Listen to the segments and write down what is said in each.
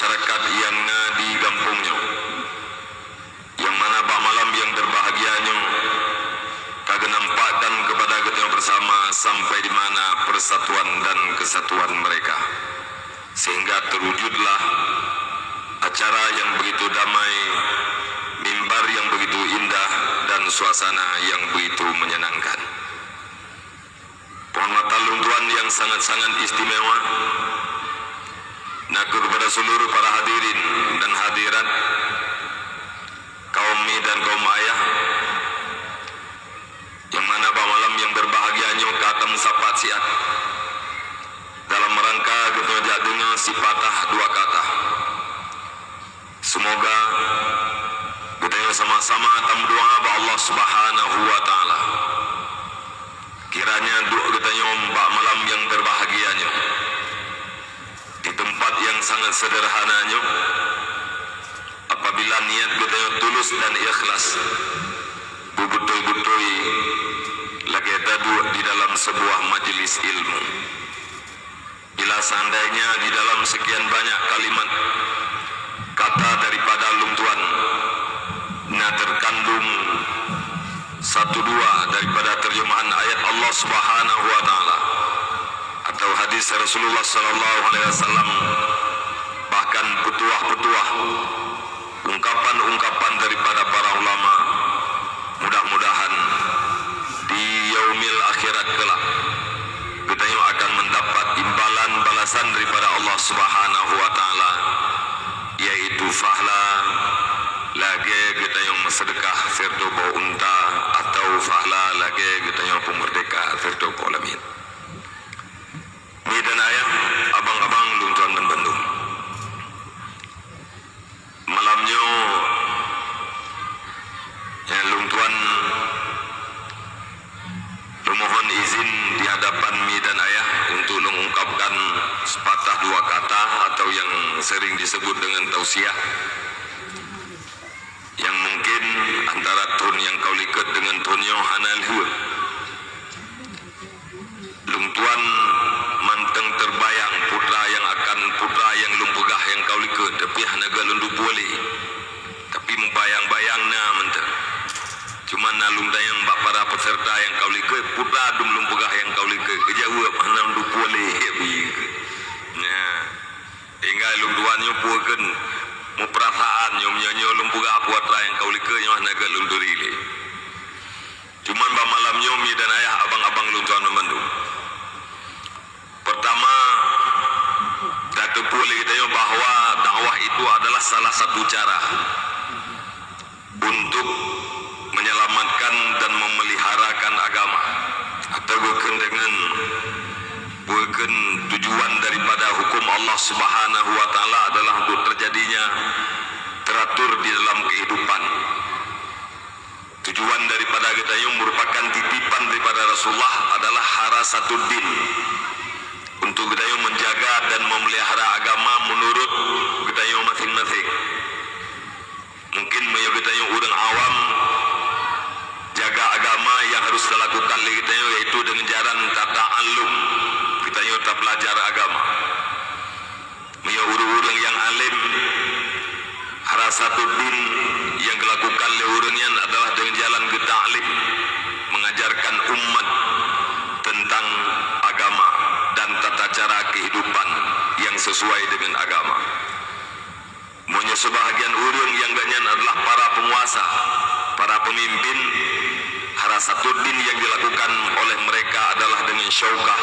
masyarakat yang di kampungnya. Yang mana pak malam yang berbahagianya kagak nampakkan kepada kita bersama sampai di mana persatuan dan kesatuan mereka. Sehingga terwujudlah acara yang begitu damai mimbar yang begitu indah dan suasana yang begitu menyenangkan. Penghormatan luntuan yang sangat-sangat istimewa nak kepada seluruh para hadirin dan hadirat kaum mi dan kaum ayah yang mana pada malam yang berbahagianya kata musapat siat dalam rangka kita dengar si patah dua kata. Semoga kita sama-sama tam doa kepada Allah Subhanahu wa taala. Kiranya doa kita mbak malam yang berbahagianya di tempat yang sangat sederhananya apabila niat kita tulus dan ikhlas betul-betul lagi tadu di dalam sebuah majlis ilmu. Bila seandainya di dalam sekian banyak kalimat kata daripada luntuan na terkandung satu dua daripada terjemahan ayat Allah Subhanahu wa taala atau hadis Rasulullah sallallahu alaihi wasallam bahkan petuah-petuah ungkapan-ungkapan daripada para ulama mudah-mudahan di yaumil akhirat kelak kita yang akan mendapat imbalan balasan daripada Allah Subhanahu wa taala yaitu fahla lagi kita yang sedekah serta bawa unta atau fahla lagi kita yang pemerdeka firdo kolamin. Ini dan ayah abang-abang luntuan dan bandung. Malamnya ya luntuan memohon izin di hadapan mi dan ayah untuk mengungkapkan sepatah dua kata atau yang sering disebut dengan tausiah. Yang mungkin antara tun yang kau likat dengan tun yang hanal hua. Lungtuan manteng terbayang putra yang akan putra yang lumpegah yang kau likat tapi hanaga lundu boleh. Tapi membayang-bayang na menteng. Cuma nalung dayang bak para peserta yang kau likat putra dum lumpegah yang kau likat kejawa mana lundu boleh. Nah, tinggal lungtuannya puakan mu perasaan nyom nyonyo lumpuga kuat yang kau lika yang naga lunduri le. Cuman ba malam nyomi dan ayah abang-abang luntuan memandung. Pertama, Datuk Puli kita yo bahawa dakwah itu adalah salah satu cara untuk menyelamatkan bukan tujuan daripada hukum Allah Subhanahu wa taala adalah untuk terjadinya teratur di dalam kehidupan. Tujuan daripada kita yang merupakan titipan daripada Rasulullah adalah harasatuddin untuk kita yang menjaga dan memelihara agama menurut kita yang masing-masing. Mungkin mayat kita yang orang awam jaga agama yang harus dilakukan kita yaitu dengan jalan tata alum kita yang tak belajar agama. Mia urang-urang yang alim satu din yang dilakukan oleh urangnya adalah dengan jalan ke ta'lim mengajarkan umat tentang agama dan tata cara kehidupan yang sesuai dengan agama. Monya sebahagian urang yang ganyan adalah para penguasa, para pemimpin satu din yang dilakukan oleh mereka adalah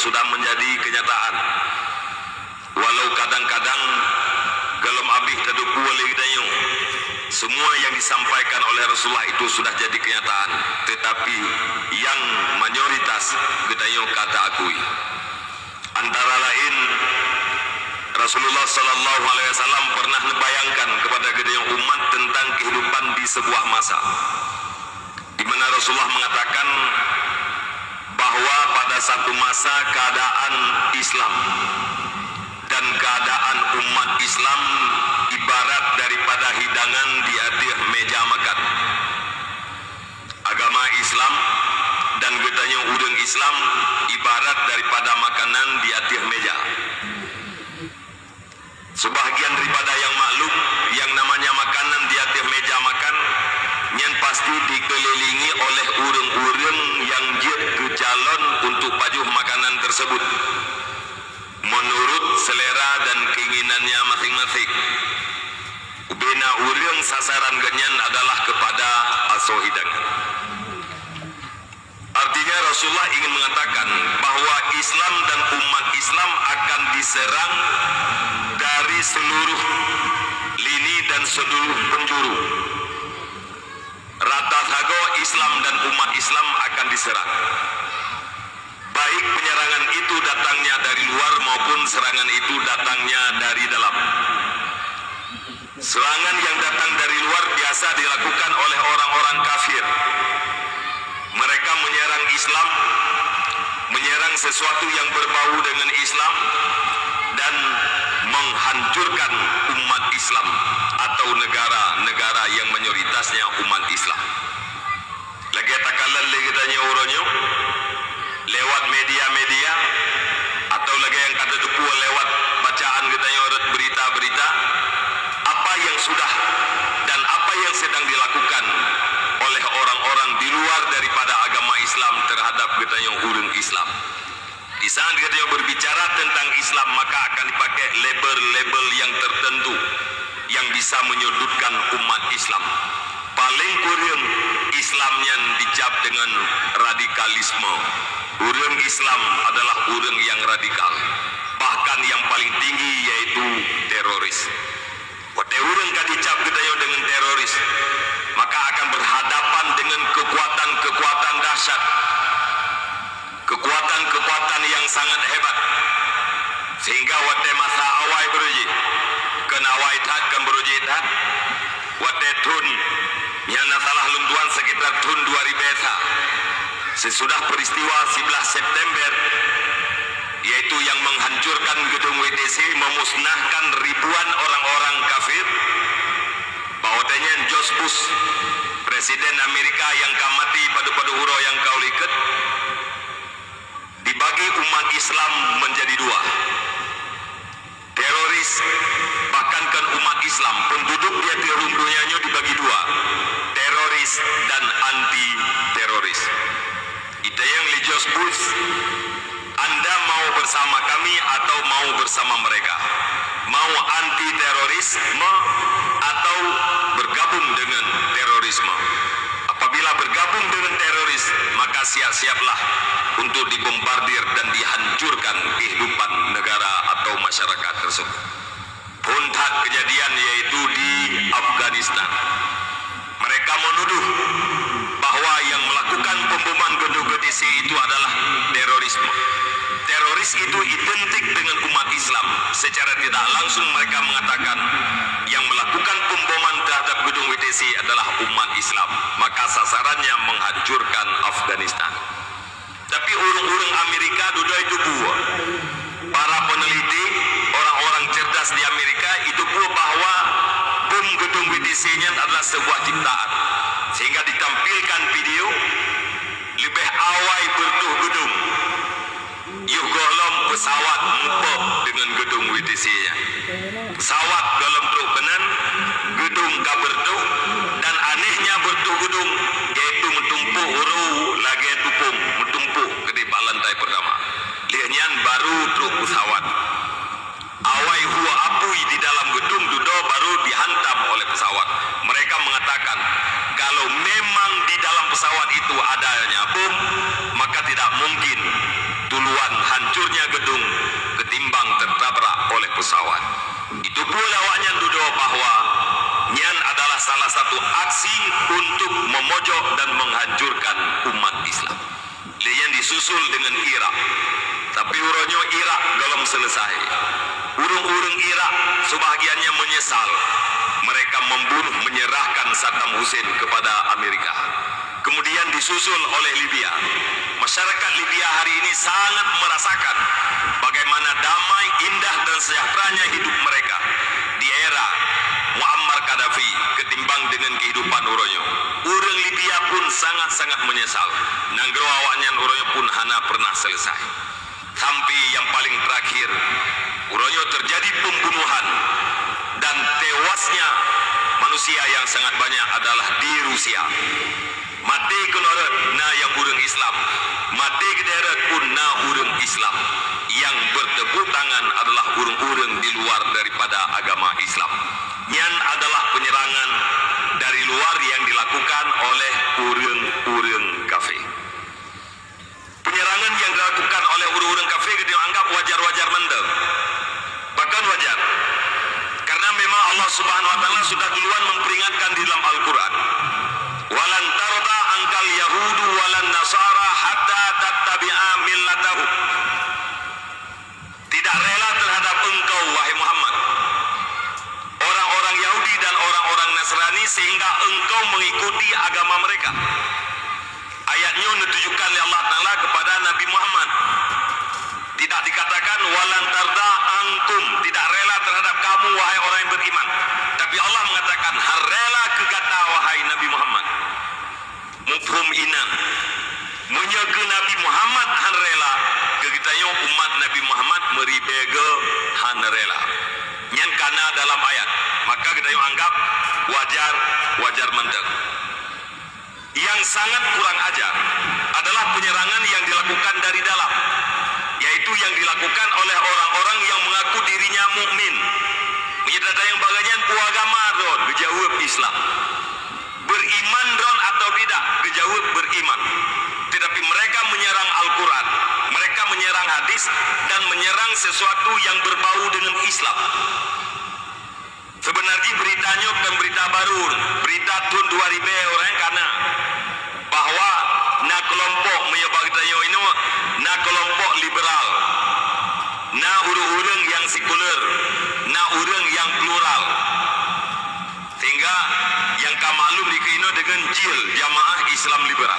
sudah menjadi kenyataan. Walau kadang-kadang dalam abih teduku oleh kita semua yang disampaikan oleh Rasulullah itu sudah jadi kenyataan. Tetapi yang mayoritas kita kata akui. Antara lain Rasulullah sallallahu alaihi wasallam pernah membayangkan kepada gedung umat tentang kehidupan di sebuah masa. Di mana Rasulullah mengatakan bahawa pada satu masa keadaan Islam dan keadaan umat Islam ibarat daripada hidangan di atas meja makan. Agama Islam dan gedanya udang Islam ibarat daripada makanan di atas meja. Sebahagian daripada yang maklum yang namanya makanan di atas meja makan yang pasti dikelilingi oleh urang-urang jalan untuk pajuh makanan tersebut menurut selera dan keinginannya masing-masing Bina urang sasaran genyan adalah kepada aso hidangan. Artinya Rasulullah ingin mengatakan bahawa Islam dan umat Islam akan diserang dari seluruh lini dan seluruh penjuru. Rata sago Islam dan umat Islam akan diserang. Baik penyerangan itu datangnya dari luar maupun serangan itu datangnya dari dalam. Serangan yang datang dari luar biasa dilakukan oleh orang-orang kafir. Mereka menyerang Islam, menyerang sesuatu yang berbau dengan Islam dan menghancurkan umat Islam atau negara-negara yang mayoritasnya umat Islam. Lagi takalan lagi tanya orangnya lewat media-media atau lagi yang kata tuku lewat bacaan kita yang berita-berita apa yang sudah dan apa yang sedang dilakukan oleh orang-orang di luar daripada agama Islam terhadap kita yang urung Islam. Di saat kita yang berbicara tentang Islam maka akan dipakai label-label yang tertentu yang bisa menyudutkan umat Islam. Paling kurang Islamnya dicap dengan radikalisme. Urang Islam adalah urang yang radikal. Bahkan yang paling tinggi yaitu teroris. Wate urang kan dicap kita dengan teroris, maka akan berhadapan dengan kekuatan-kekuatan dahsyat. Kekuatan-kekuatan yang sangat hebat. Sehingga wate masa awal beruji, kenawai tak kan beruji tak, wate tun yang salah luntuan sekitar tahun 2000 sesudah peristiwa 11 September yaitu yang menghancurkan gedung WTC memusnahkan ribuan orang-orang kafir bahwatanya George Bush Presiden Amerika yang kamati pada-pada hurau yang kau lihat dibagi umat Islam menjadi dua. Teroris bahkan kan umat Islam penduduk dia dunianya dibagi dua teroris dan anti teroris itu yang Lijos Bush anda mau bersama kami atau mau bersama mereka? Mau anti terorisme atau bergabung dengan terorisme? Apabila bergabung dengan teroris maka siap-siaplah untuk dibombardir dan dihancurkan kehidupan negara atau masyarakat tersebut. Puncak kejadian yaitu di Afghanistan mereka menuduh bahawa yang melakukan pemboman gedung GTC itu adalah terorisme. Teroris itu identik dengan umat Islam. Secara tidak langsung mereka mengatakan yang melakukan pemboman terhadap gedung WTC adalah umat Islam. Maka sasarannya menghancurkan Afghanistan. Tapi urung-urung Amerika duduk itu buah. Para peneliti orang-orang cerdas di Amerika itu buah bahawa gedung WTC-nya adalah sebuah ciptaan sehingga ditampilkan video lebih awal bertuh gedung Yuh golom pesawat mumpuk dengan gedung WTC-nya. Pesawat golom truk benan, gedung kabar tu dan anehnya bertuh gedung yaitu mentumpuk huru lagi tupung mentumpuk ke di lantai pertama. Lihatnya baru truk pesawat. Awai huwa apui di dalam gedung dudo baru dihantam oleh pesawat. Mereka mengatakan kalau memang di dalam pesawat itu adanya bom, maka tidak mungkin tuluan hancurnya gedung ketimbang tertabrak oleh pesawat. Itu pula awaknya duduk bahawa Nyan adalah salah satu aksi untuk memojok dan menghancurkan umat Islam. Dia yang disusul dengan Irak. Tapi urunnya Irak belum selesai. Urung-urung Irak sebahagiannya menyesal. Mereka membunuh menyerahkan Saddam Hussein kepada Amerika. Kemudian disusul oleh Libya. Masyarakat Libya hari ini sangat merasakan bagaimana damai, indah dan sejahteranya hidup mereka di era Muammar Gaddafi ketimbang dengan kehidupan uronyo. Urang Libya pun sangat-sangat menyesal. Nanggro awaknya uronyo pun hana pernah selesai. Sampai yang paling terakhir, uronyo terjadi pembunuhan dan tewasnya manusia yang sangat banyak adalah di Rusia. Mati kenorat na yang urung Islam. Mati kederet pun na urung Islam. Yang bertepuk tangan adalah urung-urung di luar daripada agama Islam. Yang adalah penyerangan dari luar yang dilakukan oleh urung-urung kafir penyerangan yang dilakukan oleh urung-urung kafir dianggap wajar-wajar mendem bahkan wajar. Karena memang Allah Subhanahu wa taala sudah duluan memperingatkan di dalam Al-Qur'an. Walan tarda angkal yahudu walan nasara hatta tattabi'a millatahu. Tidak rela terhadap engkau wahai Muhammad. Orang-orang Yahudi dan orang-orang Nasrani sehingga engkau mengikuti agama mereka. Ayatnya menunjukkan oleh Allah Taala kepada Nabi Muhammad. Tidak dikatakan walan tarda angkum, tidak rela terhadap kamu wahai orang yang beriman. Tapi Allah mengatakan rela kegata wahai Nabi Muhammad. Mufhum inan. Menyaga Nabi Muhammad han rela kegitanya umat Nabi Muhammad meribega han rela. Yang kana dalam ayat. Maka kita yang anggap wajar wajar mendek. Yang sangat kurang ajar adalah penyerangan yang dilakukan dari dalam, yaitu yang dilakukan oleh orang-orang yang mengaku dirinya mukmin. Menyedada yang bagian agama don, dijawab Islam. Beriman don atau tidak, dijawab beriman. Tetapi mereka menyerang Al-Quran, mereka menyerang hadis dan menyerang sesuatu yang berbau dengan Islam. Sebenarnya beritanya bukan berita baru, berita tahun 2000 orang karena bahwa na kelompok menyebab kita ini na kelompok liberal, na urang-urang yang sekuler, na urang yang plural. Sehingga yang kamaklum dikino dengan jil jamaah Islam liberal.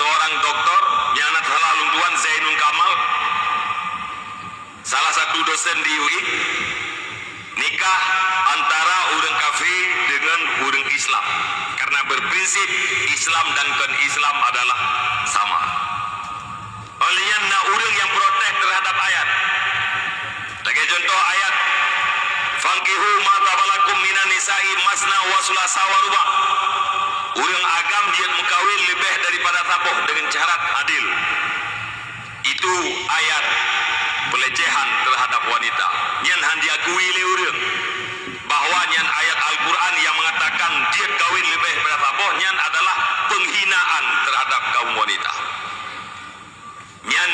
Seorang doktor yang anak salah luntuan Zainul Kamal. Salah satu dosen di UI nikah antara orang kafir dengan orang Islam. Karena berprinsip Islam dan kon Islam adalah sama. Olehnya nak orang yang protes terhadap ayat. Sebagai contoh ayat Fankihu ma tabalakum minan nisa'i masna wa sulasa wa ruba' agam dia mengkawin lebih daripada tabuh dengan syarat adil. Itu ayat pelecehan terhadap wanita. Yang han diakui oleh orang bahawa yang ayat Al-Quran yang mengatakan dia kawin lebih daripada tabuh yang adalah penghinaan terhadap kaum wanita. Yang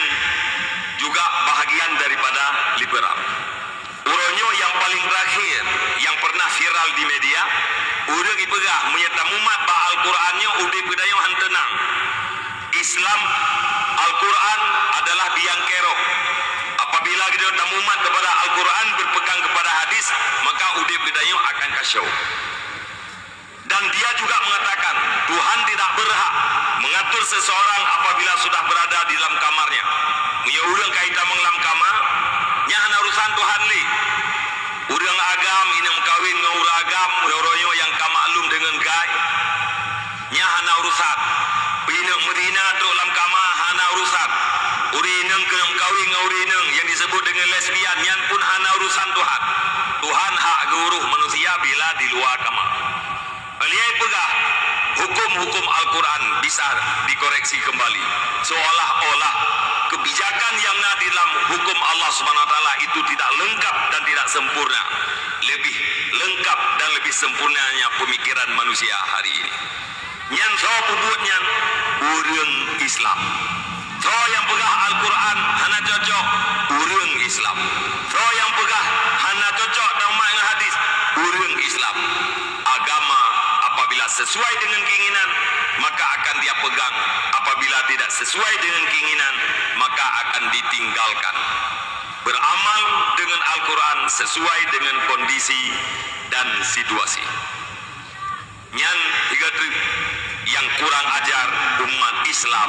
juga bahagian daripada liberal. Uronyo yang paling terakhir yang pernah viral di media, urang ipegah menyata mumat ba Al-Qur'annya udah bedaya han tenang. Islam biang kerok. Apabila kita tamumat kepada Al-Quran berpegang kepada hadis, maka udah bedaya akan kasyau. Dan dia juga mengatakan Tuhan tidak berhak mengatur seseorang apabila sudah berada di dalam kamarnya. Punya urang kaitan mengelam kamar, nya ana urusan Tuhan li. Urang agam ini mengkawin urang agam, royo yang kamaklum dengan gai. Nya ana urusan. Bina Medina tu dalam kamar hana urusan. Urineng ke kawin dengan urineng yang disebut dengan lesbian yang pun hana urusan Tuhan. Tuhan hak guru manusia bila di luar kamar. Beliau pegah hukum-hukum Al-Quran bisa dikoreksi kembali. Seolah-olah kebijakan yang ada dalam hukum Allah SWT itu tidak lengkap dan tidak sempurna. Lebih lengkap dan lebih sempurnanya pemikiran manusia hari ini. Yang saya pembuatnya urang Islam. Saya yang pegah Al-Quran hana cocok urang Islam. Saya yang pegah hana cocok dengan hadis urang Islam. Agama apabila sesuai dengan keinginan maka akan dia pegang apabila tidak sesuai dengan keinginan maka akan ditinggalkan beramal dengan Al-Quran sesuai dengan kondisi dan situasi yang tiga tu yang kurang ajar umat Islam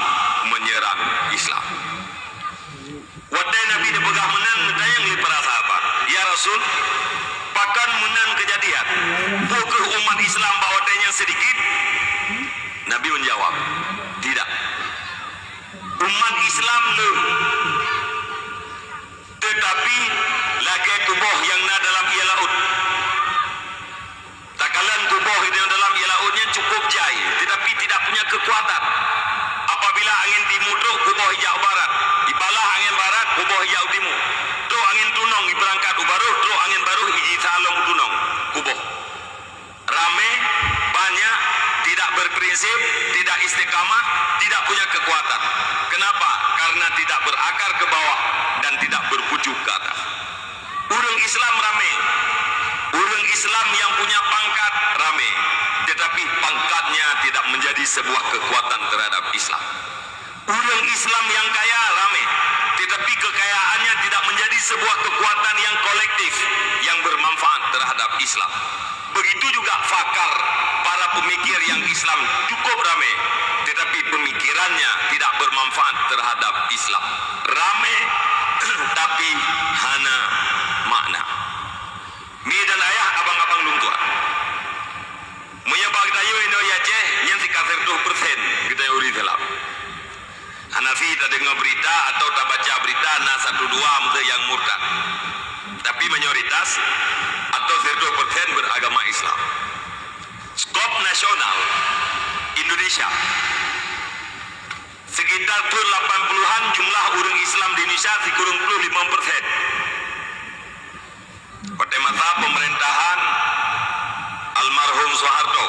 menyerang Islam. Wadai Nabi dia pegang menang Tayang li para sahabat. Ya Rasul Pakan menang kejadian. Bukan umat Islam bawa yang sedikit? Nabi menjawab Tidak. Umat Islam lu Tetapi Lagi tubuh yang na dalam ia laut Takalan tubuh yang dalam ia lautnya cukup kekuatan Apabila angin timur tu Kubuh hijau barat Ibalah angin barat Kubuh hijau Yahudimu. Do angin tunong berangkat ubaruh, do angin baru iji salong tunong. Kuboh. Rame, banyak, tidak berprinsip, tidak istiqamah, tidak punya kekuatan. Kenapa? Karena tidak berakar ke bawah dan tidak berpucuk ke atas. Urang Islam rame. Urang Islam yang punya pangkat rame. Tetapi pangkatnya tidak menjadi sebuah kekuatan terhadap Islam. Urang Islam yang kaya rame. Tetapi kekayaannya tidak menjadi sebuah kekuatan yang kolektif yang bermanfaat terhadap Islam. Begitu juga fakar para pemikir yang Islam cukup rame. Tetapi pemikirannya tidak bermanfaat terhadap Islam. Rame tapi hana makna. Mi dan ayah abang-abang luntuan. Menyebab kita yo Indo Aceh yang si kasir tuh persen kita uri dalam. Hanafi tak dengar berita atau tak baca berita na satu dua mesti yang murtad. Tapi mayoritas atau satu persen beragama Islam. Skop nasional Indonesia sekitar pun 80-an jumlah orang Islam di Indonesia si kurang puluh 5 persen. Pada masa pemerintahan almarhum Soeharto,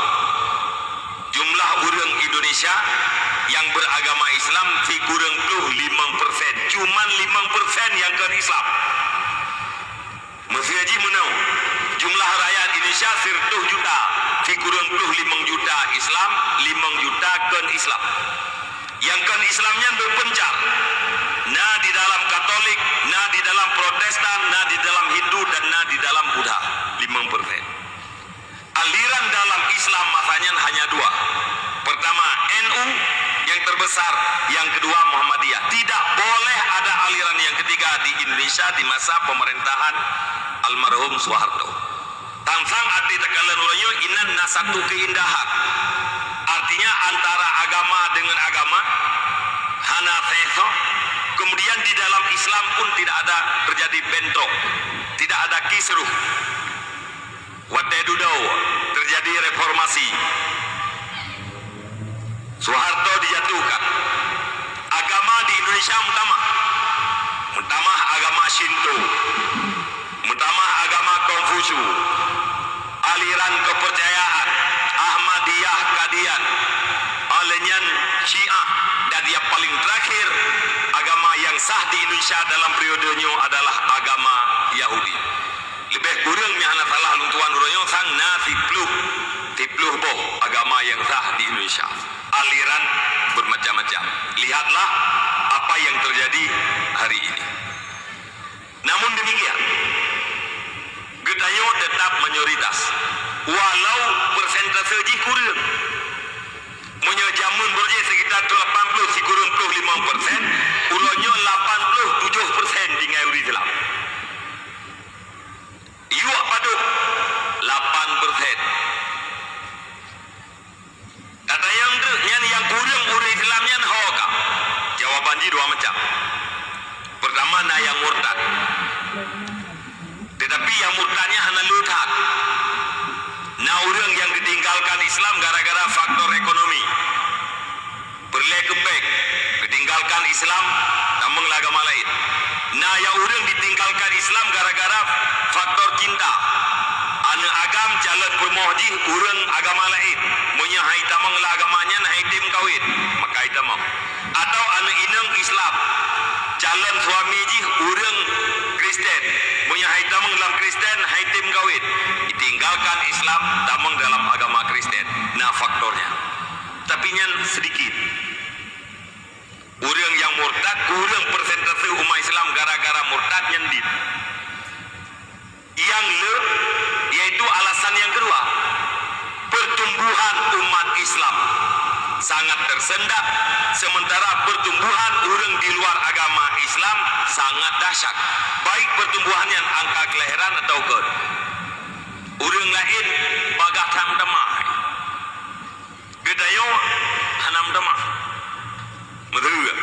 jumlah orang Indonesia yang beragama Islam si kurang puluh 5 persen. Cuman 5 persen yang ke Islam. Masih haji menau. Jumlah rakyat Indonesia sirtuh juta. Si kurang puluh 5 juta Islam, 5 juta ke Islam yang kan Islamnya berpencar nah di dalam Katolik nah di dalam Protestan nah di dalam Hindu dan nah di dalam Buddha 5 persen aliran dalam Islam masanya hanya dua. Pertama NU yang terbesar yang kedua Muhammadiyah. Tidak boleh ada aliran yang ketiga di Indonesia di masa pemerintahan almarhum Soeharto. Tansang arti tekalan ulanyo inan nasatu keindahan. Artinya antara agama dengan agama hana teso. Kemudian di dalam Islam pun tidak ada terjadi bentrok tidak ada kisruh wadedudau terjadi reformasi. Soeharto dijatuhkan. Agama di Indonesia mutamah. Mutamah agama Shinto. Mutamah agama Konghucu. Aliran kepercayaan Ahmadiyah Kadian Alenyan Syiah. Dan yang paling terakhir agama yang sah di Indonesia dalam periodenya adalah agama Yahudi lebih kurang mi anak salah luntuan uroyo sang na tipluh tipluh boh agama yang sah di Indonesia aliran bermacam-macam lihatlah apa yang terjadi hari ini namun demikian Gedayo tetap mayoritas walau persentase ji kurang menyajamun berje sekitar 80 si kurang 5 persen uronyo 87 persen di ngauri Islam Iwak paduk 8 persen Kata yang yang, yang kurang orang Islam yang hoka. Jawaban ji dua macam. Pertama, na yang murtad. Tetapi yang murtadnya hanya lutat. Na orang yang ditinggalkan Islam gara-gara faktor ekonomi. Berlek kebek, ditinggalkan Islam, namun agama lain. Nah, yang orang ditinggalkan Islam gara-gara faktor cinta. Anak agam jalan bermohji orang agama lain. Munya hai tamang lah agamanya nah hai tim kawin. Maka hai tamang. Atau anak inang Islam. Jalan suami ji orang Kristen. Munya hai tamang dalam Kristen hai tim kawin. Ditinggalkan Islam tamang dalam agama Kristen. Nah faktornya. Tapi nyan sedikit. Orang yang murtad kurang persentase umat Islam gara-gara murtad nyendit. Yang le yaitu alasan yang kedua. Pertumbuhan umat Islam sangat tersendat sementara pertumbuhan orang di luar agama Islam sangat dahsyat. Baik pertumbuhannya angka kelahiran atau ke orang lain bagatan demah. Gedayo hanam demah. Juga.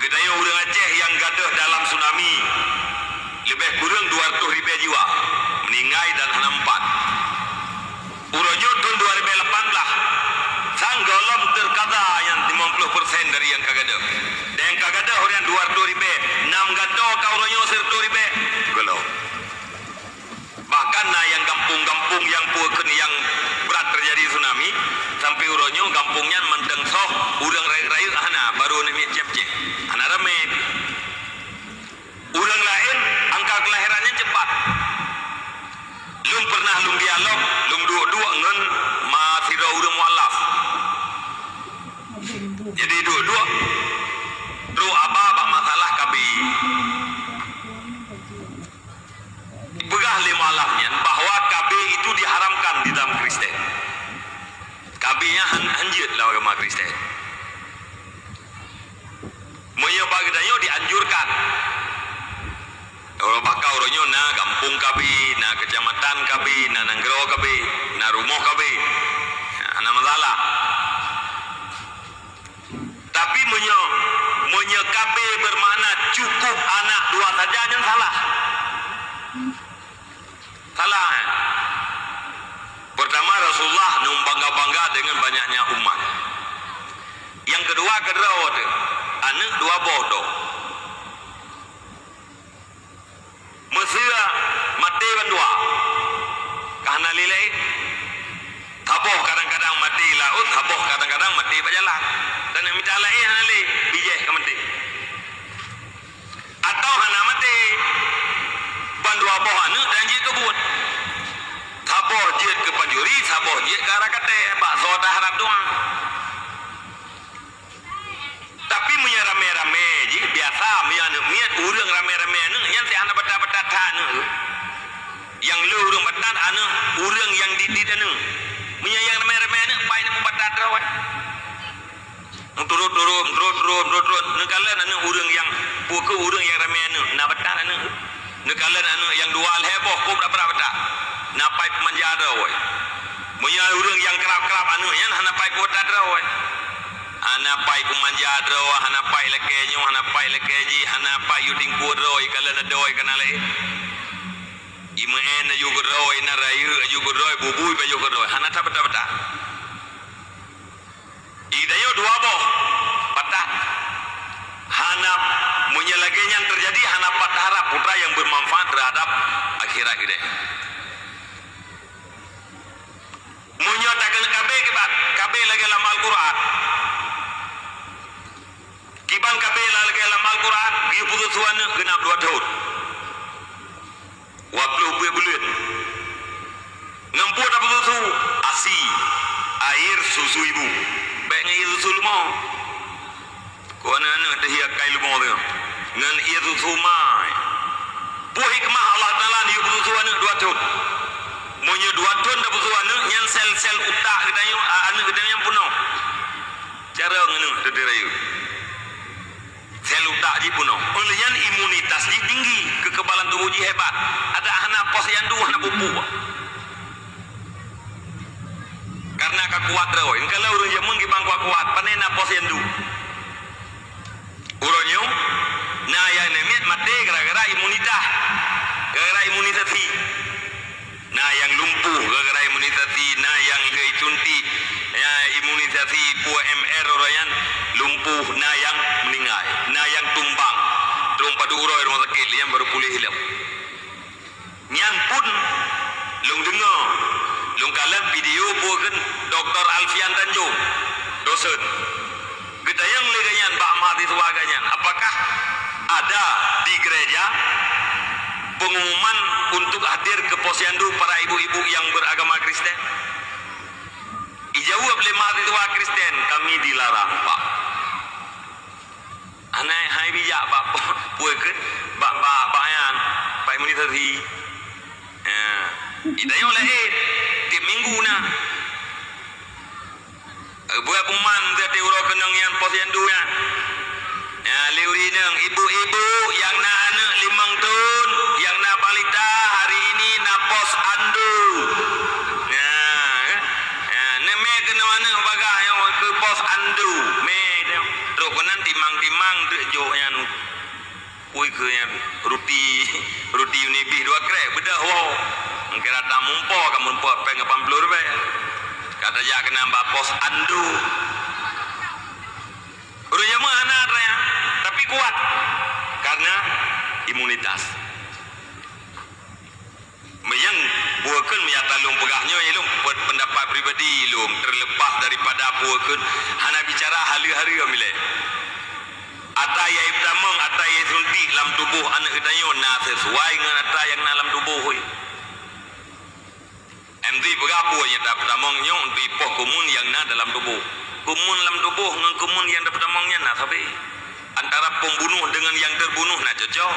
Gedayo orang Aceh yang gaduh dalam tsunami lebih kurang 200 ribu jiwa meninggal dan henampat. Urojo tahun 2018 sang golom terkada yang 50% dari yang kagada. Dan yang kagada orang 200 ribu 6 ganti do kau serto ribe. Kalau bahkan nah yang kampung-kampung yang puaken yang berat terjadi tsunami sampai uronyo kampungnya mendeng soh urang rayu hana baru ni cep cep hana rame. Urang lain angka kelahirannya cepat. Lum pernah lum dialog lum dua-dua ngen ma sira urang mualaf. Jadi dua-dua Ru apa apa Begah lima alafnya bahwa KB itu diharamkan di dalam Kristen. KB-nya hanjut lah agama Kristen. Moyo bagdayo dianjurkan. Orang bakal orangnya na kampung KB, na kecamatan KB, na nanggro KB, na rumah KB. Ana masalah. Tapi menyo menyo KB bermakna cukup anak dua saja yang salah. Salah. Eh? Pertama Rasulullah nung bangga-bangga dengan banyaknya umat. Yang kedua kedua anak dua bodoh. Mesir mati berdua. Karena lilai Taboh kadang-kadang mati laut, taboh kadang-kadang mati berjalan. Dan yang minta lain hali bijih ke mati. Atau hana mati bandua boh anu dan jit kebut. Taboh jit ke panjuri, taboh jit ke arah kate, bakso dah harap doang. Tapi punya rame-rame ji biasa punya anu miat urang rame-rame anu yang si anak betat-betat anu. Yang lu urang betat anu urang yang didit anu. Punya yang rame-rame anu pai nak betat rawat. Turut turut turut turut turut turut negala anu urang yang puku urang yang rame anu nak betat anu. Negala anu yang dua heboh kau berapa betat. Napai pemanjara woi. Punya urang yang kerap-kerap anu yang napai betat rawat hanapai kumanjadro hanapai lekenyo hanapai lekeji hanapai yuding kudro ikala na doi kanale ima en yu kudro ina rayu yu kudro bubui ba yu kudro hanata bata bata idayo dua boh patah hanap menyelagenya yang terjadi hanap patah putra yang bermanfaat terhadap akhirat kita. Menyatakan kabeh kebat kabeh lagi dalam Al-Quran. Kiban kabeh lagi dalam Al-Quran dia putus suan genap dua tahun. Waktu buat bulan ngempuat apa tu asi air susu ibu. Baik air susu lumah kau anak ada hiak kai lumah tu dengan air susu mai buah hikmah Allah Ta'ala dia putus suan dua tahun Monya dua ton dah betul anu yang sel-sel utak kita yang anu puno. Cara ngenu tadi rayu. Sel utak ji puno. Yang imunitas ji tinggi, kekebalan tubuh ji hebat. Ada anak pos yang dua anak pupu. Karena kekuat rayu. Kalau urang jamun ki bangku kuat, panena pos yang dua. Uronyo, nah yang nemit mati gara-gara imunitas. Gara-gara imunisasi. Nah yang lumpuh gara-gara imunisasi, nah yang keicunti, ya imunisasi puah MR orang lumpuh, nah yang meninggal, nah yang tumbang, terumpa dulu rumah sakit, yang baru pulih hilang. Nyan pun, lung dengar, lung kalah video bukan Dr. Alfian Tanjung, dosen. Kita yang leganyan, Pak Mahasiswa ganyan, apakah ada di gereja pengumuman untuk hadir ke posyandu para ibu-ibu yang beragama Kristen? Dijawab oleh mahasiswa Kristen, kami dilarang, Pak. Anak hai bijak Pak, puakan, Pak, Pak, Pak Ayan, Pak Imunisasi. Ya. Oleh eh, tiap minggu na. Buat pengumuman dari urut kenang yang posyandu ya. Ya, liuri neng ibu-ibu yang nak anak limang tahun, yang nak balita hari ini nak pos andu. Ya, ya, neme kena mana bagah yang ke pos andu. Me, terus kenan timang-timang tu jo yang Ui ke yang ruti ruti unibi dua krek bedah wow. Mungkin datang mumpo kamu mumpo pengen 80 rupiah. Kata ya kena mbak pos andu. Urunya mana ya? Tapi kuat. Karena imunitas. Yang buakan meyatalung pegahnya ilum pendapat pribadi ilum terlepas daripada buakan hana bicara hari-hari amile. Ata ya ibtamang ata ya sunti dalam tubuh anak kita yo na sesuai dengan ata yang dalam tubuh hoi. MD berapa yang dapat tamang yo di poh kumun yang na dalam tubuh. Kumun dalam tubuh dengan kumun yang dapat tamangnya na tapi antara pembunuh dengan yang terbunuh na cocok.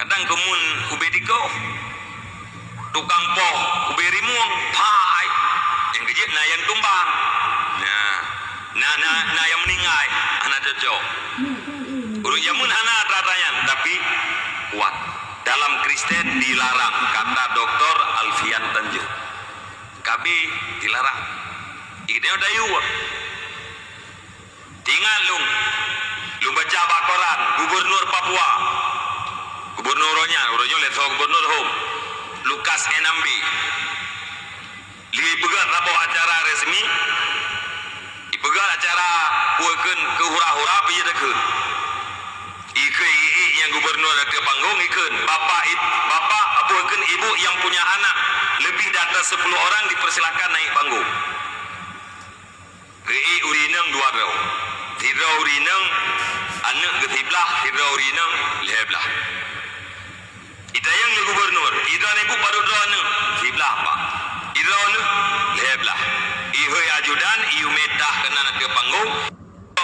Kadang kumun ubediko tukang poh uberimuang pai yang kejit na yang tumbang. Nah, na na na yang meninggal anak cocok. Urung jamun anak tatayan tapi kuat. Dalam Kristen dilarang kata Dr. Alfian Tanjung. Kabi dilarang. Ini udah yuk. Tinggal lung. Lung baca Al-Quran. Gubernur Papua. Gubernurnya. Urungnya leso gubernur home. Lukas Enambi. Pegat rapuh acara resmi. Ipegat acara puakan ke hura-hura pergi dekun. Ike ii yang gubernur ada panggung ikun. Bapa it, bapa puakan ibu yang punya anak lebih dari 10 orang dipersilakan naik panggung. Ii urineng dua rau. Tiga urineng anak ketiblah, tiga urineng leheblah. Ita yang gubernur, ita ni bu paru doa ne, tiblah apa? Ita ne leheblah. Ihoi ajudan, iu metah kena nak ke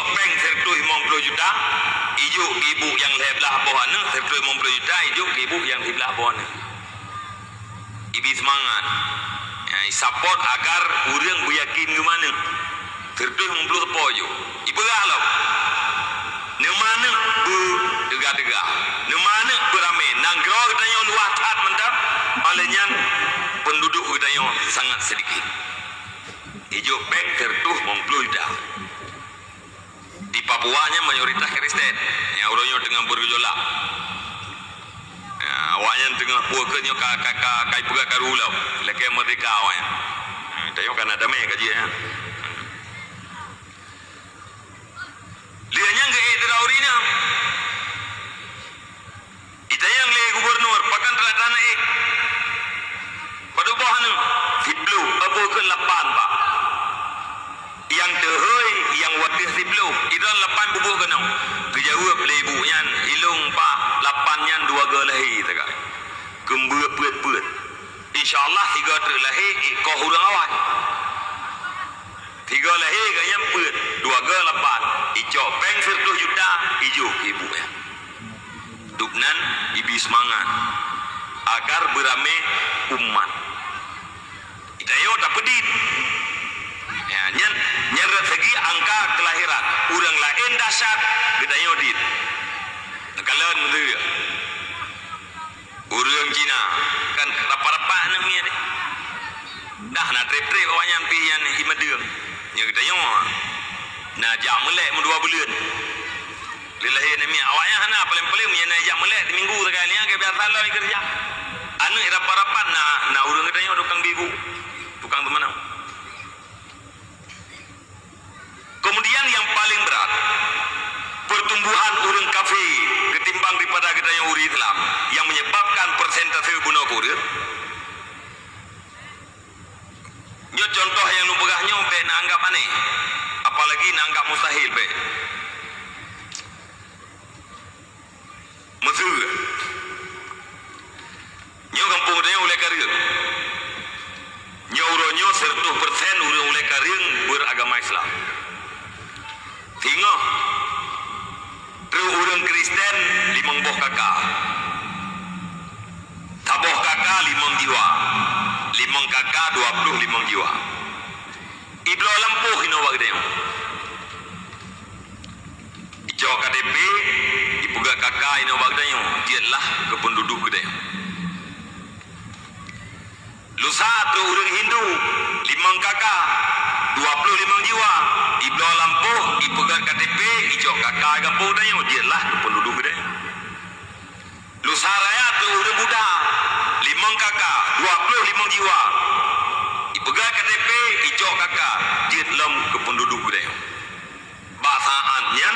panggung. Peng sertu 50 juta, ijuk ibu yang leheblah bawah ne, sertu 50 juta, ijuk ibu yang tiblah bawah ne. Ibi semangat. Ya, support agar orang beryakin ke mana. Sertu 50 sepo je. Ibu galau. Ni mana bu degah-degah. Ni mana beramai. Nanggro kita yang luas tat mentap. Olehnya penduduk kita yang sangat sedikit. Ijo bank tertuh mempluida. Di Papua nya mayoritas Kristen. Yang orangnya dengan bergejolak. Ya, awaknya tengah puakannya kakak kai puga karulau. Lekai merdeka awaknya. Tayo kan ada mai kaji ya. Lianya ke itu yang le gubernur pakan telah tanah ek. Pada bahan siblu apa ke lapan. Yang tehoi yang wadih siblu itu lapan bubuh kena. Kejauh lebu yang ilung pak lapannya dua galahi tegak. Kembut put put. InsyaAllah tiga terlahi kau hurang awak. Tiga lahir ke yang put, dua ke lapan. Ijo bank sertuh juta, ijo ibu ya. Duknan ibi semangat agar beramai umat. Kita yo tak pedit. Ya, nyen nyeret segi angka kelahiran. Urang lain dahsyat, kita yo dit. Kalian tu ya. Urang Cina kan rapat-rapat namanya. Dah nak trip-trip awaknya pian imadeng. Nya kita yo. Nah jam melek dua bulan. Lillahi nami awaknya hana paling-paling punya nak melek minggu sekali ya ke biasa lah kerja. Anu rapat-rapat na na urang kita yo tukang bibu. Tukang temanau. Kemudian yang paling berat pertumbuhan urang kafe ketimbang daripada kita yang uri Islam yang menyebabkan persentase bunuh kurir Nyo contoh yang lu pegahnya be nak anggap aneh. Apalagi nak anggap mustahil be. Mesir. Nyo kampung dia oleh karya. Nyo uronyo sertuh persen urang oleh karya beragama Islam. Hingga Terus urang Kristen limang boh kakak. Taboh kakak limang jiwa. Limang kakak dua puluh limang jiwa. Iblo lampuh ino wag dia. Ijo KDP ibuga kakak ino wag dia. Dia lah kependuduk dia. Lusa tu urang Hindu limang kakak dua puluh limang jiwa. Iblo lampuh ibuga KDP ijo kakak kampung dia. Dia lah kependuduk dia. Lusa raya tu urang Buddha limang kakak, dua puluh limang jiwa. Ipegang KTP, hijau kakak, dia dalam kependuduk dia. Bahasaannya,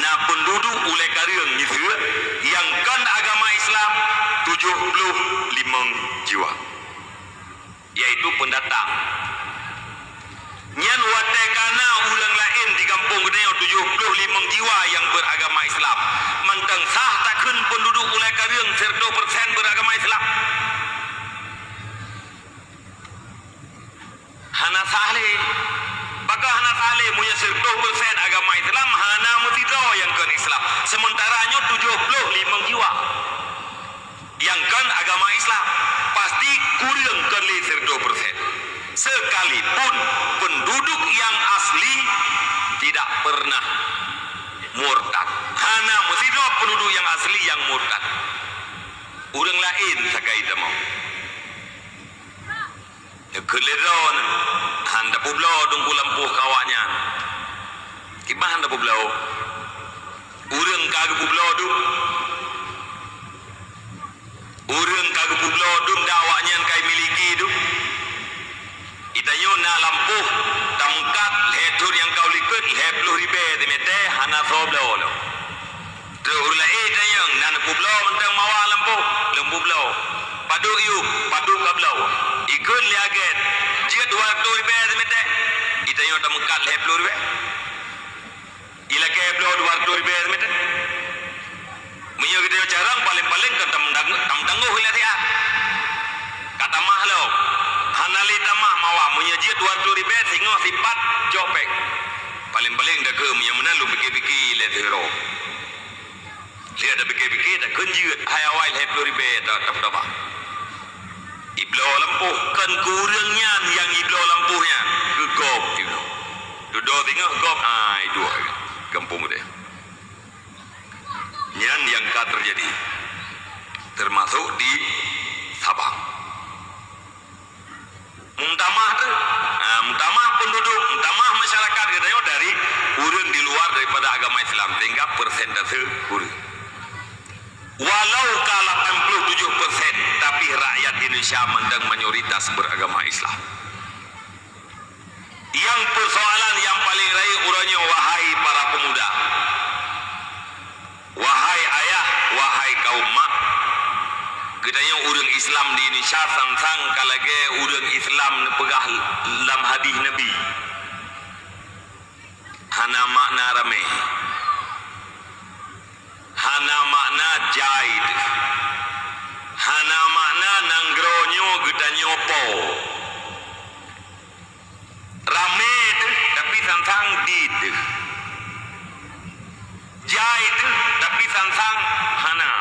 na penduduk oleh karya nyisir yang jiwa yaitu pendatang Nyan watekana ulang lain di kampung gedenya 75 jiwa yang beragama Islam. Mantang sah takun penduduk ulai serta persen beragama Islam. Hana sahle. Baka hana sahle punya serta persen agama Islam. Hana mutido yang kan Islam. Sementaranya 75 jiwa. Yang kan agama Islam. Pasti kurang serta persen sekalipun penduduk yang asli tidak pernah murtad. Hana mesti penduduk yang asli yang murtad. Orang lain sakai demo. Ya keledon handa publo dungku lampuh kawaknya. Kibah handa publo. Urang kagak publo du. Urang kagak publo dum dakwanya kai miliki du. Itayo na lampu tamkat letur yang kau likut lepluh ribe demete hana sobla olo. Tu urla e tayang nan publo mentang mawa lampu lampu blo. Padu yu padu kablo. Ikut liaget. Jika dua tu ribe demete itayo tamkat lepluh ribe. Ila ke dua tu ribe demete. Menyo kita jarang paling-paling ke tamdang tamdanggu hilatia. Kata mahlo hanali tamah mawa menyaji dua tu ribe singo sifat jopek paling-paling dah ke yang mana lu fikir-fikir le hero. Lihat dah fikir-fikir dah kenjut hayawai le tu ribe dah tak apa iblo lampuh kan kurangnya yang iblo lampuhnya gegop iblo duduk tengok gop. Ai dua kampung dia nyan yang ka terjadi termasuk di Sabang Muntamah tu, uh, muntamah penduduk, muntamah masyarakat kita yo dari urun di luar daripada agama Islam tinggal persentase urun. Walau kala 87 persen, tapi rakyat Indonesia mendang mayoritas beragama Islam. Yang persoalan yang paling rai urangnya wahai para pemuda. Wahai ayah, wahai kaum mak, Kedanya urang Islam di Indonesia sang-sang kalage urang Islam pegah dalam hadis Nabi. Hana makna rame. Hana makna jaid. Hana makna nanggronyo gedanyo po. Rame tapi sang-sang did. Jaid tapi sang-sang hana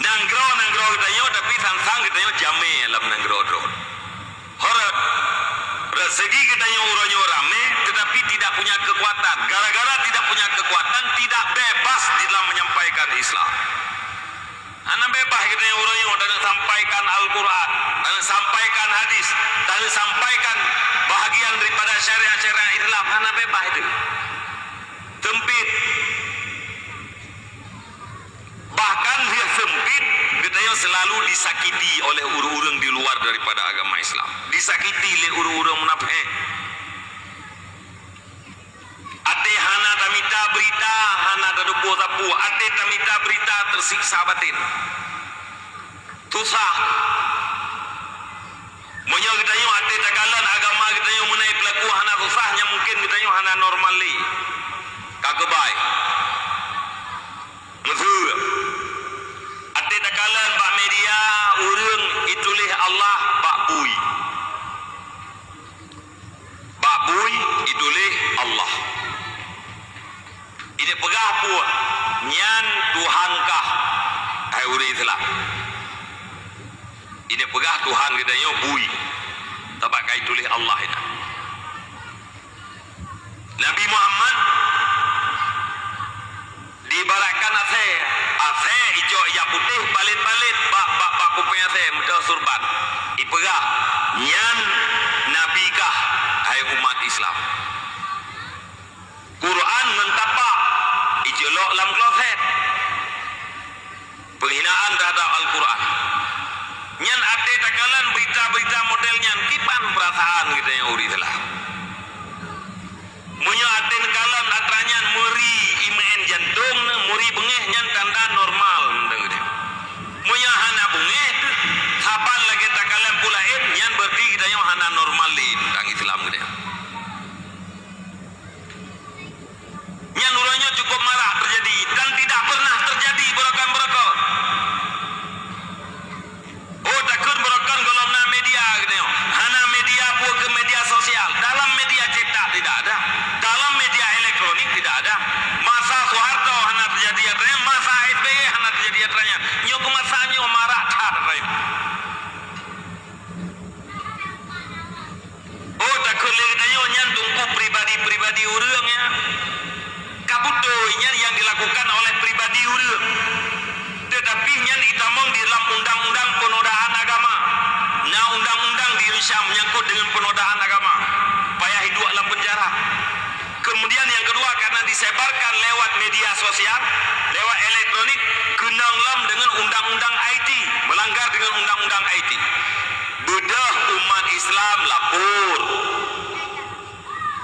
nanggro nanggro kita yo tapi sang-sang yo jame dalam nanggro dro. Horat rezeki kita yo uronyo rame tetapi tidak punya kekuatan. Gara-gara tidak punya kekuatan tidak bebas di dalam menyampaikan Islam. Anak bebas kita yo uronyo dan sampaikan Al-Quran dan sampaikan hadis dan sampaikan bahagian daripada syariat-syariat Islam. Anak bebas itu. Tempit bahkan dia sempit yang selalu disakiti oleh urang-urang di luar daripada agama Islam. Disakiti oleh urang-urang munafik. Ate hana tamita berita hana tadupo tapu ate tamita berita tersiksa batin. Tusah Menyo kita yung ate tagalan agama kita yung munai pelaku hana susahnya mungkin kita yung hana normali kagabay Mesur Ate takalan Pak Media. Urung itulih Allah Pak Bui. Pak Bui itulih Allah. Ini pegah pun. Nyan Tuhankah Hai uri Islam. Ini pegah Tuhan kita yo Bui. Tabak kai tulis Allah ini. Nabi Muhammad dibaratkan ase ase hijau ya putih balit-balit bak bak bak kuping ase muda surban. Ipegah nyan nabikah hai umat Islam. Quran mentapak. Ijelok lam kloset. Penghinaan terhadap Al-Quran. Nyan ate takalan berita-berita modelnya kipan perasaan kita yang uri telah. Atranyan Kadung muri bengih yang tanda normal dengannya. Muya hana bengih tu, thapan lagi tak pula eh, yang berarti kita yang hana normal ni Tang Islam dia. Yang nuranya cukup marah terjadi dan tidak pernah terjadi berakan berakan. Islam lapor.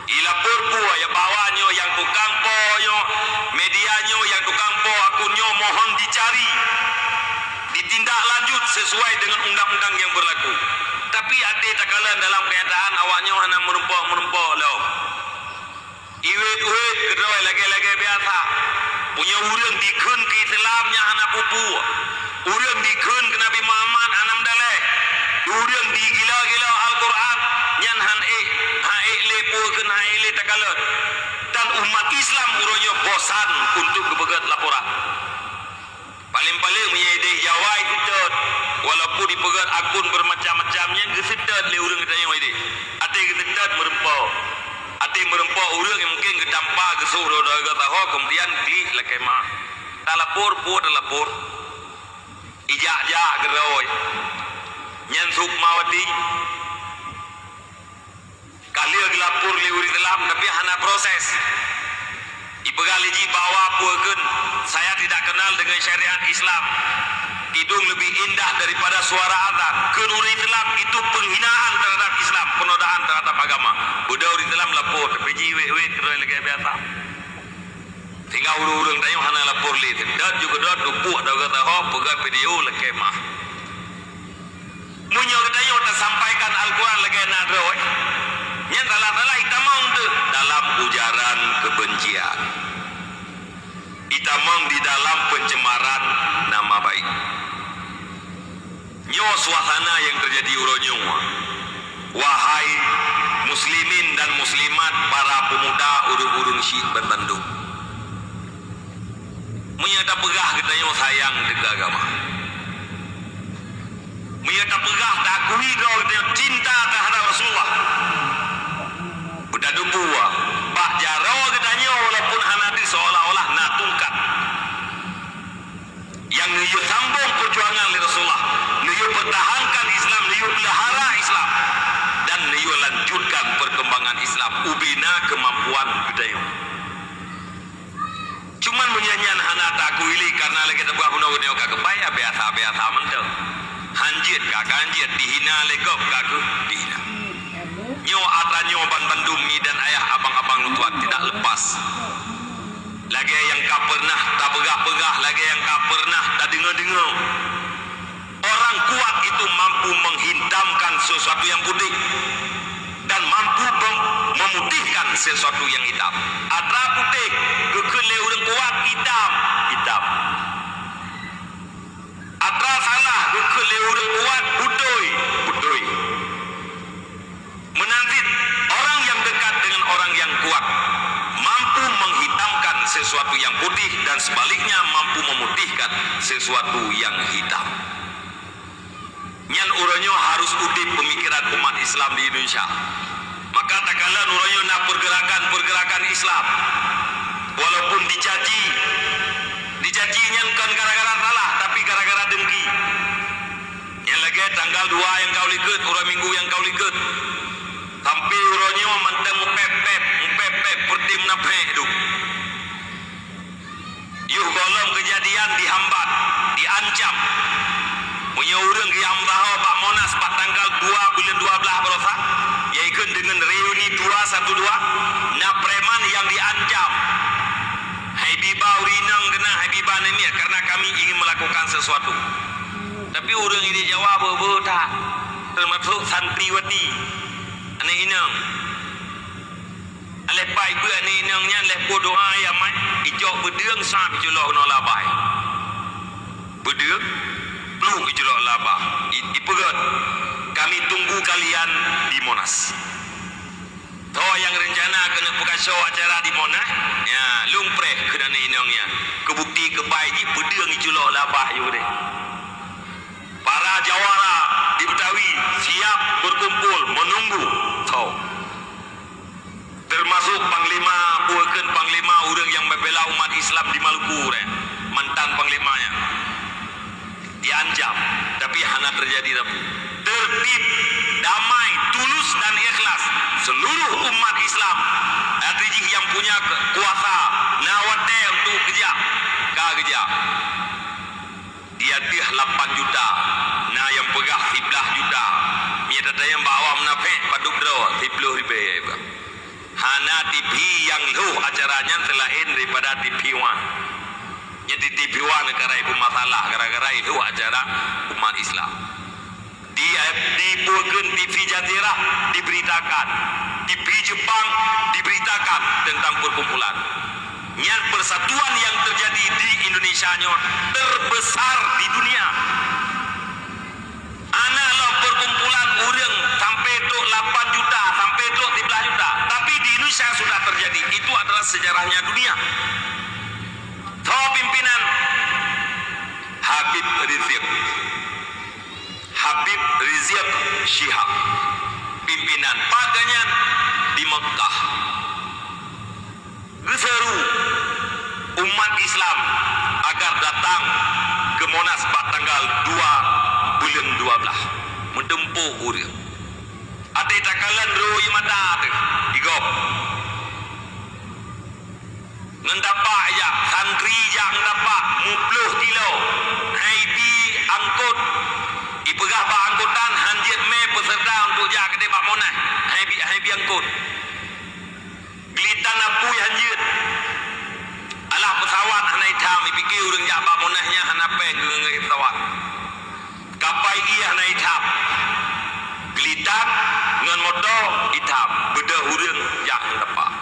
Ilapor pu ya bawanya yang tukang po yo medianyo yang tukang po akunyo mohon dicari ditindak lanjut sesuai dengan undang-undang yang berlaku. Tapi ada tak kala dalam kenyataan awaknya hanya merumpok-merumpok loh. Iwit-iwit kedua lagi-lagi biasa. Punya urang dikun ke Islamnya anak pupu. Urang dikun ke Nabi Muhammad anam Urang digila-gila Al-Quran. Nyan han eh, ha eh le puakan ha eh le takalat. Dan umat Islam urangnya bosan untuk kebegat laporan. Paling-paling menyedih Jawa itu dot. Walaupun dipegat akun bermacam-macamnya, kesedat le urang kita yang ini. Ada kesedat merempau. Ada merempau urang yang mungkin kedampak ke suruh dah kata ho kemudian di lekema. Pun tak lapor. Ijak-jak gerawai. Nyan sukmawati. Kali le urang dalam tapi hana proses. Ibegali ji bawa puakan saya tidak kenal dengan syariat Islam. Hidung lebih indah daripada suara azan. Kenuri Islam itu penghinaan terhadap Islam, penodaan terhadap agama. Budak uri Islam lapor, tapi ji we we keroi lagi biasa. Tinggal urung-urung tayo hana lapor li. Dan juga dot dupuk dah kata ho pegat video lagi mah. Munyo tayo tak sampaikan Al-Quran lagi nak roi. Yang dalam-dalam hitamang tu dalam ujaran kebencian. Hitamang di dalam pencemaran nama baik. Nyo suasana yang terjadi uronyo. Wahai muslimin dan muslimat para pemuda urung-urung syik berbandung. Menyata pegah kita yang sayang dengan agama. Menyata pegah tak akui kau cinta terhadap Rasulullah. Budak dua. Pak Jaro katanya walaupun hanati seolah-olah nak tungkat. Yang niyu sambung perjuangan li Rasulullah. Niyu pertahankan Islam, niyu pelihara Islam. Dan niyu lanjutkan perkembangan Islam. Ubina kemampuan budaya. Cuman menyanyian hana tak kuili karena lagi tebuah guna oka kebaya biasa biasa mentel. Hanjit kakak hanjit dihina lekop kaku dihina. Nyo atra nyo ban bandumi dan ayah abang-abang lutuat tidak lepas. Lagi yang kau pernah tak pegah-pegah, lagi yang kau pernah tak dengar-dengar. Orang kuat itu mampu menghitamkan sesuatu yang putih dan mampu memutihkan sesuatu yang hitam. Atra putih, kekele orang kuat hitam, hitam. Atra salah, kekele orang kuat budoi, budoi. Menantit orang yang dekat dengan orang yang kuat mampu menghitamkan sesuatu yang putih dan sebaliknya mampu memutihkan sesuatu yang hitam. Nyan uranyo harus udip pemikiran umat Islam di Indonesia. Maka tak kala uranyo nak pergerakan-pergerakan Islam walaupun dicaci dicaci nyan kan gara-gara salah tapi gara-gara dengki. Yang lagi tanggal 2 yang kau likut, orang minggu yang kau likut. Sampai uronyo manteng mupep-pep, mupep-pep perti menapek itu. Yuh golong kejadian dihambat, diancam. Punya orang yang bahawa Pak Monas Pak tanggal 2 bulan 12 berosa. Iaitu dengan reuni 212. Na preman yang diancam. Habibah urinang kena Habibah ini karena kami ingin melakukan sesuatu. Tapi orang ini jawab apa tak. Termasuk santriwati. Anak inang. Aleh pai bu anak inangnya aleh po doa ya mai. Ijok berdeung sah bijulok no labai. Berdeung lu bijulok labah. Ipegat. Kami tunggu kalian di Monas. Tahu yang rencana kena buka show acara di Monas? Ya, lumpre kena inangnya. Kebukti ke pedang iculok labah you deh. Para jawara di Betawi siap berkumpul menunggu. Tahu. Termasuk Panglima bukan Panglima orang yang membela umat Islam di Maluku deh. Mantan Panglimanya. Dianjam. Tapi hanya terjadi tertib, damai, tulus dan ikhlas seluruh umat Islam Adriji yang punya kuasa nawate untuk kerja kerja dia 8 juta. Na yang pegah 11 juta. Dia ada yang bawa menafik paduk dro 10 ribu hana TV yang lu acaranya selain daripada TV One jadi TV One negara itu masalah gara-gara itu acara umat Islam. Di di Burgen TV Jatira diberitakan. TV Jepang diberitakan tentang perkumpulan yang persatuan yang terjadi di Indonesia terbesar di dunia. Analog perkumpulan orang sampai tu 8 juta sampai tu 13 juta. Tapi di Indonesia sudah terjadi. Itu adalah sejarahnya dunia. Tahu pimpinan. Habib Rizik. Habib Rizik Syihab. Pimpinan padanya di Mekah Geseru umat Islam agar datang ke Monas pada tanggal 2 bulan 12 mentempuh urip Ate takalan roi mata tu igop Ngendapa ya santri yang dapat mupluh kilo. Hai bi angkut. Ipegah ba angkutan hanjit me peserta untuk jak ke Pak Monas. Hai bi angkut Gilitan apu hanjit alah pesawat hanai tam ipikir urang jak Pak Monasnya hanape ke ngai pesawat kapai ia hanai tam Gilitan dengan motor hitam beda urang jak dapat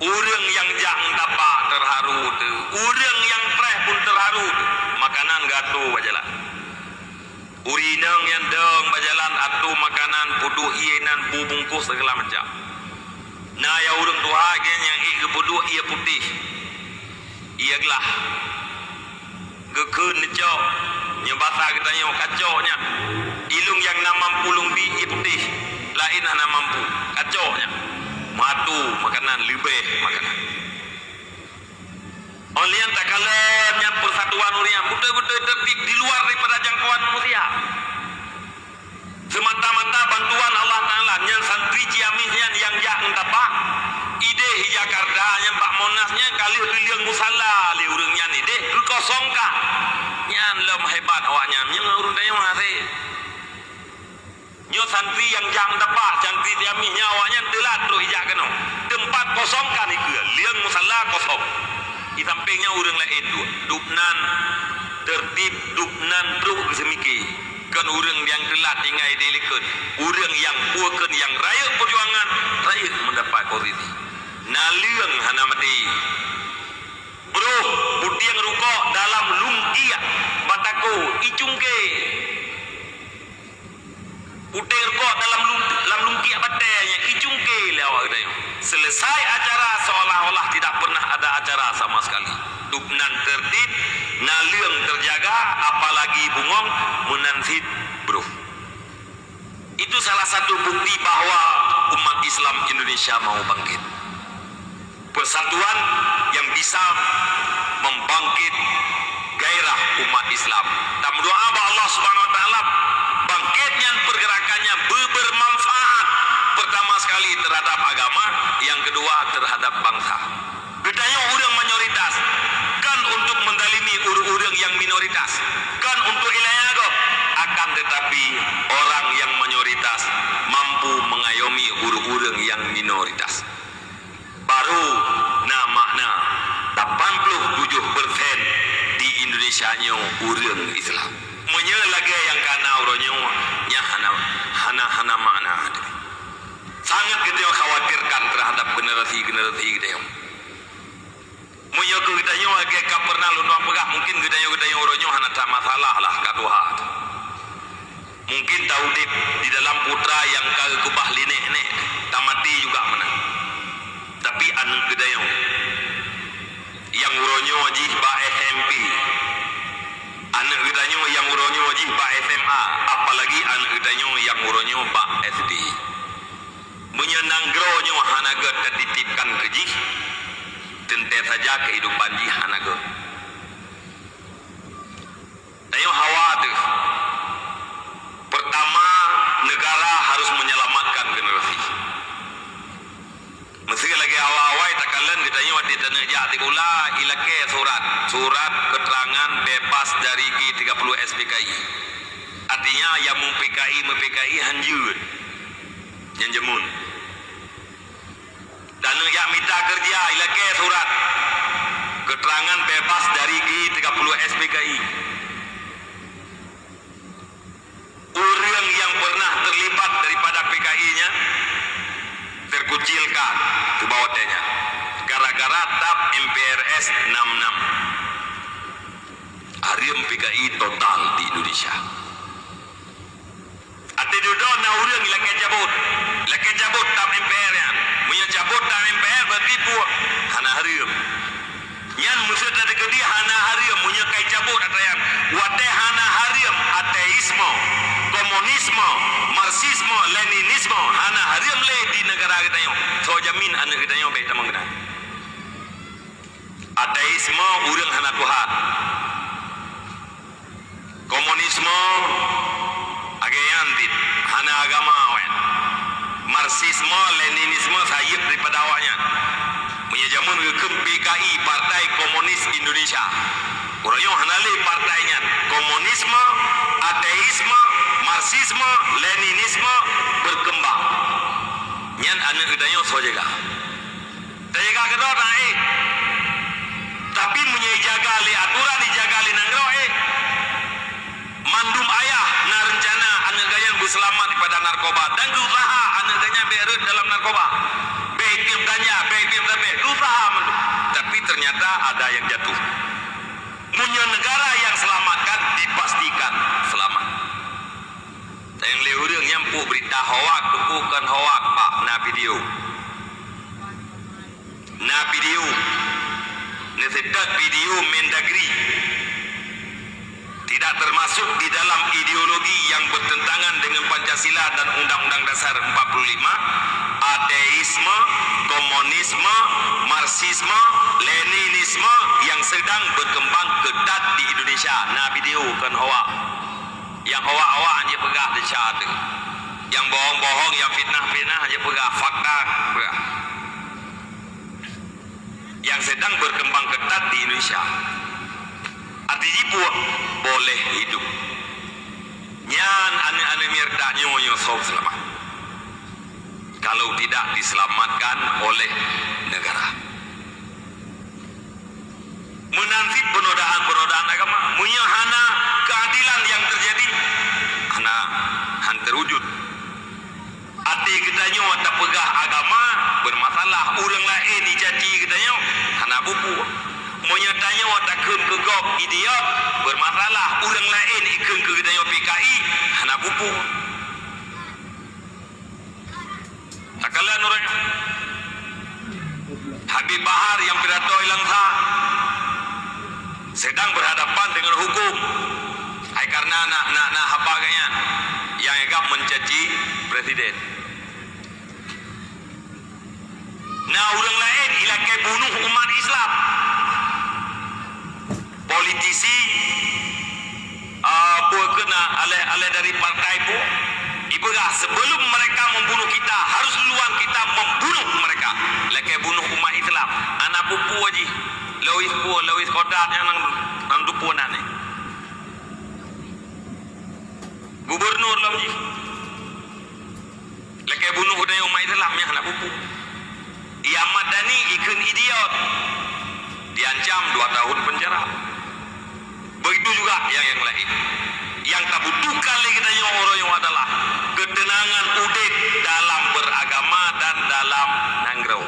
Orang yang jang dapat terharu tu. Orang yang preh pun terharu tu. Makanan gato bajalan. Urinang yang deng bajalan atu makanan pudu ienan bubungkus segala macam. Nah ya orang tua gen yang ik pudu ia putih. Ia gelah. Gekun necok. Nyebasa kita nyo kacoknya. Ilung yang nak mampu lumbi ia putih. Lain nak mampu. Kacoknya matu makanan lebih makanan Olian tak kalanya persatuan urian betul-betul tertib di luar daripada jangkauan manusia. Semata-mata bantuan Allah Ta'ala yang santri ciamihnya yang jak entapa ide Jakarta yang Pak Monasnya kali biliang musala li urangnya ide kekosongkah yang lem hebat awaknya yang urang daya mahasih Nyo santri yang jang dapat santri diami nyawanya telat tu hijak kena. Tempat kosong kan iku. Liang musalla kosong. Di sampingnya urang lain tu. Dupnan tertib dupnan terus semiki. Kan urang yang telat ingai delikun. Urang yang puakan yang raya perjuangan raya mendapat posisi. Naliang hana mati. Bro, butiang rukok dalam lungkia batako icungke Putir kok dalam dalam lungki batanya icungke lewat dia. Selesai acara seolah-olah tidak pernah ada acara sama sekali. Dupnan tertib, naliang terjaga, apalagi bungong menanfit bro. Itu salah satu bukti bahwa umat Islam Indonesia mau bangkit. Persatuan yang bisa membangkit gairah umat Islam. Dan berdoa Allah Subhanahu wa taala sekali terhadap agama yang kedua terhadap bangsa. Bedanya orang mayoritas kan untuk mendalimi orang-orang yang minoritas kan untuk ilayago akan tetapi orang yang mayoritas mampu mengayomi orang-orang yang minoritas. Baru nah makna 87% di Indonesia nya orang terhadap generasi generasi kita menye ke kita nyo lagi ka pernah lu pegah mungkin kita nyo kita nyo uronyo hana tak masalah lah katuha mungkin tahu di, di dalam putra yang kau kubah linek ne tamati juga mana. Tapi anu kita yang uronyo aji anak gedanyo yang uronyo ji pak SMA apalagi anak gedanyo yang uronyo pak SD menyenanggronyo hanaga tertitipkan keji tente saja kehidupan ji hanaga. Tayo khawatir pertama negara harus menyelamatkan generasi. Mesti lagi awal-awal takalan kita ni waktu tanah jati kula ilake surat? Surat keterangan bebas dari G30 SPKI. Artinya yang mu PKI mu PKI jemun. Dan yang minta kerja ilake surat keterangan bebas dari G30 SPKI. Orang yang pernah terlibat daripada PKI-nya terkucilkan ke bawah tanya gara-gara tap MPRS 66 Arium PKI total di Indonesia Ati duduk na urang lagi cabut. Lagi cabut tap MPR ya. Punya cabut tap MPR berarti pu hana harium. Yan musuh tadi kedi hana harium. Punya kai cabut atau yang wate hana harium ateisme komunisme marxisme leninisme. Hana harium le di negara kita yo so jamin anak kita yo baik tamang kena ateisme urang hana tuhan. Komunisme agayan dit hana agama wen marxisme leninisme sayip daripada awaknya punya jamun ke PKI Partai Komunis Indonesia yang hanali partainya komunisme, ateisme, marxisme, leninisme berkembang. Nyan anak kedanya so jaga. Tak jaga ke dua tak eh. Tapi punya jaga li aturan dijaga li nanggro eh. Mandum ayah anak gaya berselamat pada narkoba dan berusaha anak berut dalam narkoba. Betim ganja, betim tapi mandum. Tapi ternyata ada yang jatuh punya negara yang selamatkan dipastikan selamat. Yang lehurang yang pu berita hoak bukan hoak pak na video. Na video. Nesedak video Mendagri tidak termasuk di dalam ideologi yang bertentangan dengan Pancasila dan Undang-Undang Dasar 45 ateisme, komunisme, marxisme, leninisme yang sedang berkembang ketat di Indonesia. Nah video kan hawa. Yang hawa-hawa hanya pegah di syahadu. Yang bohong-bohong, yang fitnah-fitnah hanya pegah fakta. Pegah. Yang sedang berkembang ketat di Indonesia. Artinya pun boleh hidup. Nyan ane-ane mirda nyonya sok selamat kalau tidak diselamatkan oleh negara. Menanti penodaan-penodaan agama, menyahana keadilan yang terjadi, hana han terwujud. Hati kita nyo tak pegah agama bermasalah, orang lain dijati kita nyo hana buku. Menyatanya watak kun kegop idiot bermasalah, orang lain ikun ke kita nyo PKI hana buku. Takalan orang Habib Bahar yang pidato hilang sah sedang berhadapan dengan hukum. Hai karena nak nak nak apa kaya yang agak mencaci presiden. Nah orang lain ilakai bunuh umat Islam. Politisi apa uh, kena alih alih dari partai pun Ibadah sebelum mereka membunuh kita harus duluan kita membunuh mereka. Lagi bunuh umat Islam. Anak pupu aja. Lewis pu, lewis kodat yang nang nang dupu nane. Gubernur lah ji. Lagi bunuh udah umat Islam yang anak pupu. Ia madani ikun idiot. Diancam dua tahun penjara. Begitu juga yang yang lain. Yang tak butuhkan lagi yang orang yang adalah ketenangan udik dalam beragama dan dalam nangrau.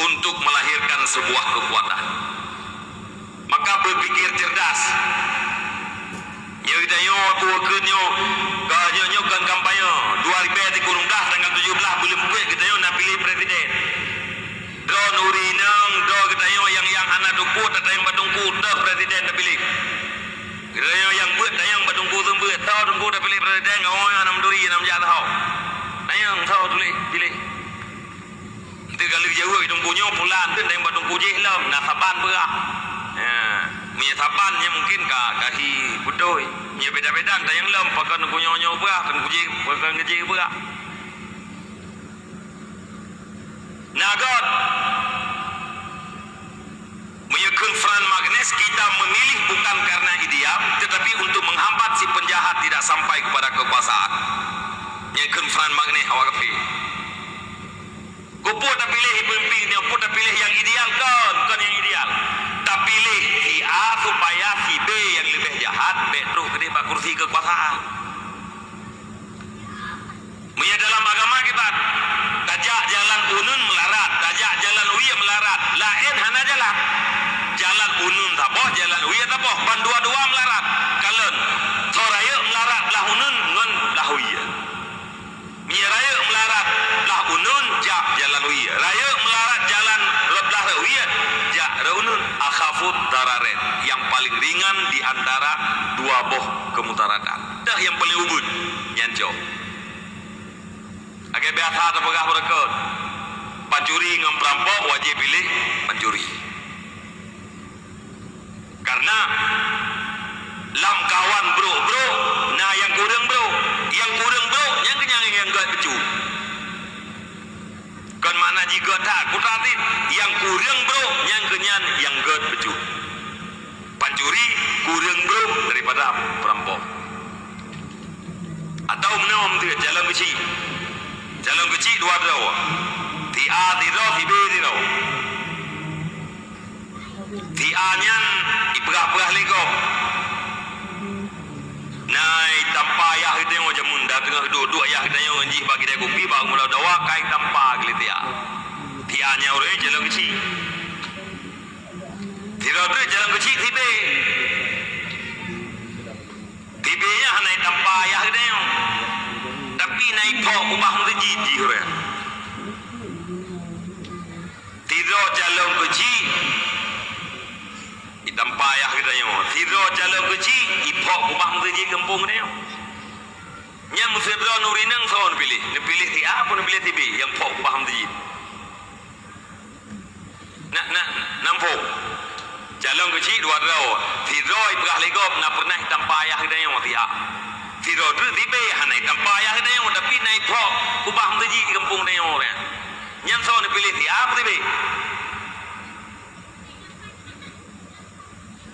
Untuk melahirkan sebuah kekuatan. Maka berpikir cerdas kita yo aku ke nyo ka nyo kan kampanye. 2017 tanggal 17 bulan mukit kita yo nak pilih presiden. Do nuri nang do kita yo yang yang anak duku tak yang badungku do presiden nak pilih. Kita yo yang buat tata yang badungku sembuh tau dungku dah pilih presiden ngau yang enam duri enam jahat tau tata yang tau tuli pilih. Kita kalau jauh itu punya pulang tata yang badungku jelem nak saban berak ya punya saban nya mungkin ka kahi budoi. Nya beda-beda dah yang lam pakai punyo nyo berah kan kujih pakai kujih berah. Nagot Menyekun Fran Magnes kita memilih bukan karena ideal tetapi untuk menghambat si penjahat tidak sampai kepada kekuasaan. Menyekun Fran Magnes awak kepi. Kupu tak pilih pemimpin pun tak pilih yang ideal kan, kan yang ideal. Tak pilih si A supaya si B yang lebih jahat, B terus ke dia kursi kekuasaan. Menyia dalam agama kita, tajak jalan unun melarat, tajak jalan uya melarat, lain hana jalan. Jalan unun tak boh, jalan uya tak boh, pan dua-dua melarat. Kalen, soraya melarat lah unun, ngon lah. Menyia raya melarat lah unun, jak jalan uya. Raya melarat jalan reblah uya, jak raunun. Akhafut dararet, yang paling ringan di antara dua boh kemutaratan. Dah yang paling ubud, nyancok. Agar biasa ada pegah mereka. Pencuri dengan perampok wajib pilih pencuri. Karena lam kawan bro bro, nah yang kurang bro, yang kurang bro, yang kenyang yang gak becu. Kan mana jika tak kutatin, yang kurang bro, yang kenyang yang gak becu. Pencuri kurang bro daripada perampok. Atau menom tu jalan kecil. Jalan kecil dua draw. Ti A ti draw, ti B ti draw. Ti A nyan iperah-perah lego. Nai tanpa ayah kita yang macam munda tengah duduk ayah kita yang anjih bagi dia kopi bang mula dawa kai tanpa gili ti A. Ti A nya orang jalan kecil. Tu jalan kecil ti B. Ti B nya hanai tanpa ayah yang tapi naik pok ubah mesti jiji orang. Tidak jalan kecil. Hitam payah kita yang Tidak jalan kecil. Ipok ubah mesti jiji kampung dia. Nya mesti berdoa nurinang soal pilih. Ni pilih ti A pun pilih ti B. Yang pok ubah jiji. Nak nak nampung. Jalan kecil dua draw. Tidak ibrah legop nak pernah hitam payah kita yang ti A. Tiro tu tibe hanai tanpa ayah dia yang tapi naik pok ubah mengaji di kampung dia orang. Yang so ni pilih ti apa tibe?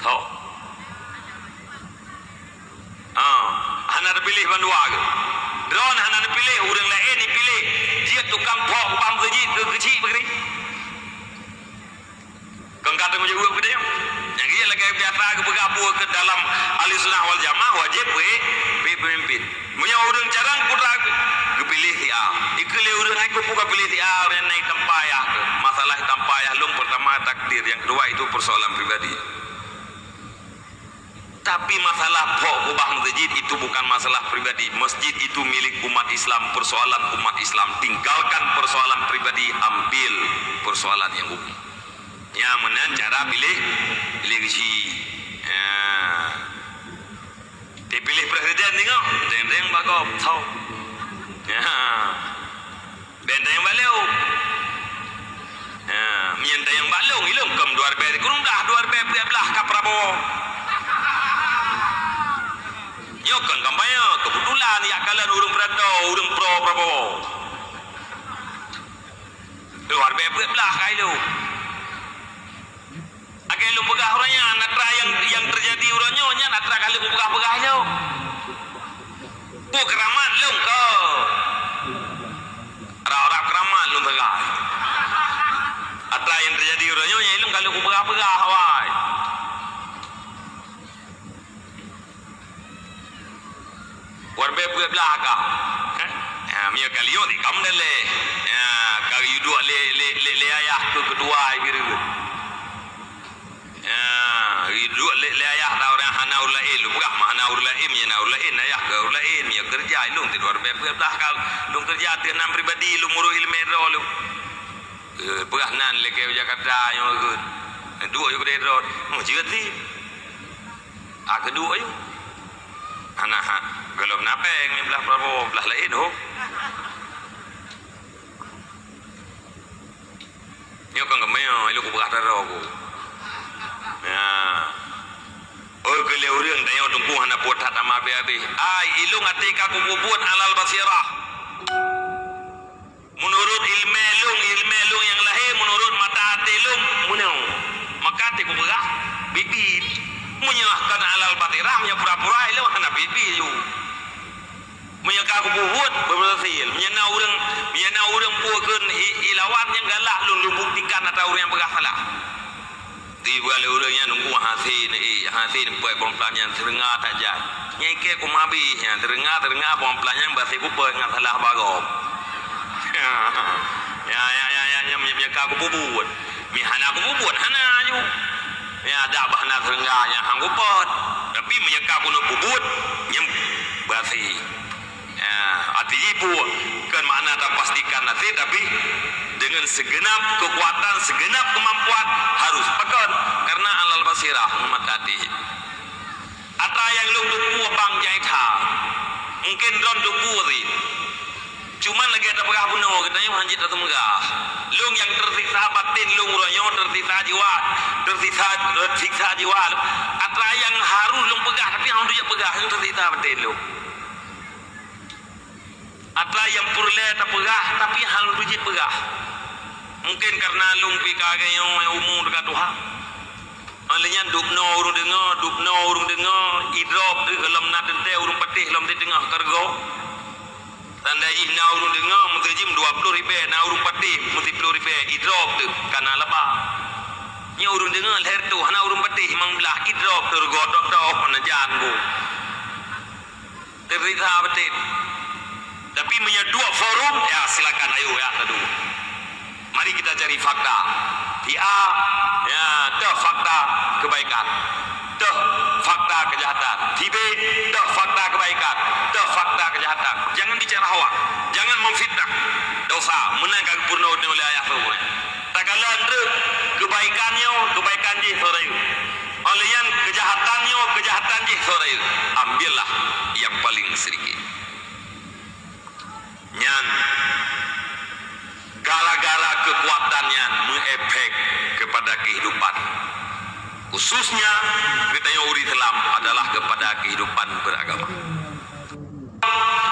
Tahu. Ah, hana ada pilih bandua ke? Drone hana ada pilih orang lain ni pilih. Dia tukang pok ubah mengaji ke kecil begini. Kata macam apa dia? Yang dia lagi biasa ke bergabung ke dalam ahli sunnah wal jamaah wajib we we pemimpin. Punya orang jarang putra ke pilih si A. Ikele orang aku buka pilih si A orang naik tempayah ke. Masalah tempayah lung pertama takdir, yang kedua itu persoalan pribadi. Tapi masalah pok ubah masjid itu bukan masalah pribadi. Masjid itu milik umat Islam, persoalan umat Islam. Tinggalkan persoalan pribadi, ambil persoalan yang umum. Ya menan cara pilih pilih kisi. Ya. Dia pilih presiden tengok. Deng-deng bagop. Tahu. Ya. Benda yang balik. Ya. Minta yang balung. Ilung kem dua ribu. Kurung dah dua ribu belah ke Prabowo. Yo kan kampanye kebetulan ya kalian urung berada urung pro Prabowo. Luar biasa belah kai lu. Agai lu pegah orangnya, natra yang yang terjadi orangnya, nya natra kali lu pegah pegah jauh. Bu keramat lu kau. Orang-orang keramat lu pegah. Natra yang terjadi orangnya, nya lu kali lu pegah pegah hawai. Warbe pegah belakang. Ya, mia kali yo di kam dale. Ya, kali yu dua le le le le ayah ke kedua gitu. Ya, dua le le ayah ta orang hana ulail, bukan mana ulaim ya na ulain ayah ke ulain ya kerja lu ti luar biasa dah kal lu kerja ti enam pribadi lu muru ilmu ro lu. Pegah nan le ke Jakarta yo ke. Dua yo ke ro. Mo jiga ti. Ah kedua yo. Anak ha. Kalau napeng ni belah Prabowo belah lain ho. Nyo kan kemeo ilu ku berah daro ku. Ya. Oh kele urang dayo tungku hana buat hata ma be be. Ai ilu ngati ka ku buat alal basirah. Menurut ilmu lung ilmu lung yang lahir menurut mata hati lung munau. Maka ti ku berah bibit. Menyerahkan alal basirah nya pura-pura ilu hana bibit ilu menyeka aku buhut berhasil menyena orang menyena orang buahkan ilawan yang galak lu lu buktikan atau orang yang bersalah di balik orang yang nunggu hasil ni hasil buat perempuan yang serengah tak jat nyeke aku mabi yang serengah serengah perempuan yang berhasil ku buat dengan salah barom ya ya ya ya yang menyeka aku buhut mihana aku buhut hana ayu ya ada bahana serengah yang hanggu pot tapi menyeka nak buhut yang berhasil Ya, arti ibu kan makna tak pastikan nanti tapi dengan segenap kekuatan, segenap kemampuan harus pekan karena alal basirah tadi. Ata yang lu duku bang jaitha. Mungkin don duku ni. Cuma lagi ada pegah bunuh kita yang hanjit atau megah. Lung yang tersiksa batin, lung royong tersiksa jiwa, tersiksa tersiksa jiwa. Ata yang harus lung pegah tapi harus dia pegah yang tersiksa batin lung. Atlah yang purle tak pegah tapi hal rujit pegah. Mungkin karena lung pi kage yang umum dekat Tuhan. Alanya dupno urung dengar, dupno urung dengar, idrop de dalam nak dente urung patih dalam di tengah kargo. Tanda ih na urung dengar, mesti jim 20 ribu, na urung patih mesti 10 ribu, idrop de kana lebah. Nya urung dengar leher tu, hana urung patih mang belah idrop tergodok dah mana jan bu. Terita betul. Tapi menyedua forum, ya silakan ayo ya teduh. Mari kita cari fakta. Di A, ya, dah fakta kebaikan. Dah fakta kejahatan. Di B, fakta kebaikan. Dah fakta kejahatan. Jangan bicara hawa. Jangan memfitnah. Dosa, menangkan purna oleh ayah semua. Tak kala kebaikannya, kebaikan je sore Oleh yang kejahatannya, kejahatan je sore Ambillah yang paling sedikit nyan. Gara-gara kekuatannya mengefek kepada kehidupan. Khususnya yang uri Islam adalah kepada kehidupan beragama.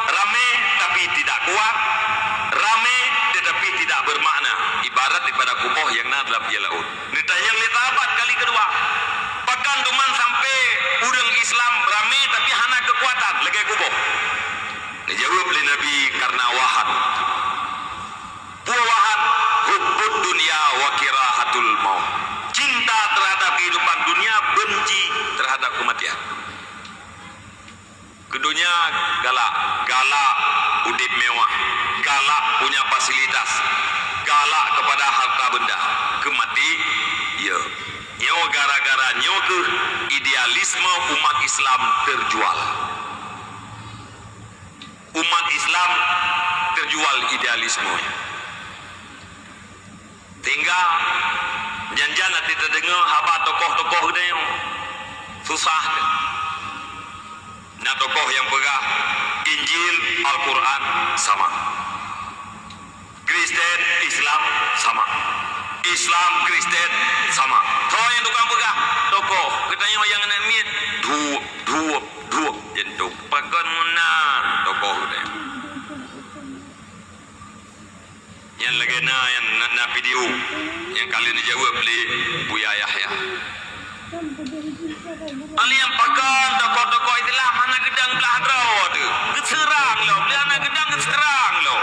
Rame tapi tidak kuat. Rame tetapi tidak bermakna. Ibarat daripada kupoh yang nak dalam dia laut yang letabat kali kedua. Bahkan teman sampai urang Islam rame Dijawab oleh Nabi karena wahan. Wahan hubbud dunia wa kirahatul maut. Cinta terhadap kehidupan dunia, benci terhadap kematian. Kedunya galak, galak udip mewah, galak punya fasilitas, galak kepada harta benda, kemati, ya. Nyo gara-gara nyo ke idealisme umat Islam terjual umat Islam terjual idealisme. Tinggal janjian nanti terdengar haba tokoh-tokoh yang susah. Nah tokoh yang pegah Injil, Al-Quran sama. Kristen, Islam sama. Islam, Kristen sama. Kau yang tukang pegah tokoh kita yang nak miet dua, dua, dua jentuk pakan menang dia. Yang lagi na yang na, video. Yang kali ni jawab beli Buya Yahya Ali yang pakan tokoh-tokoh itulah mana gedang belah draw tu keserang lo beli anak gedang keserang lo.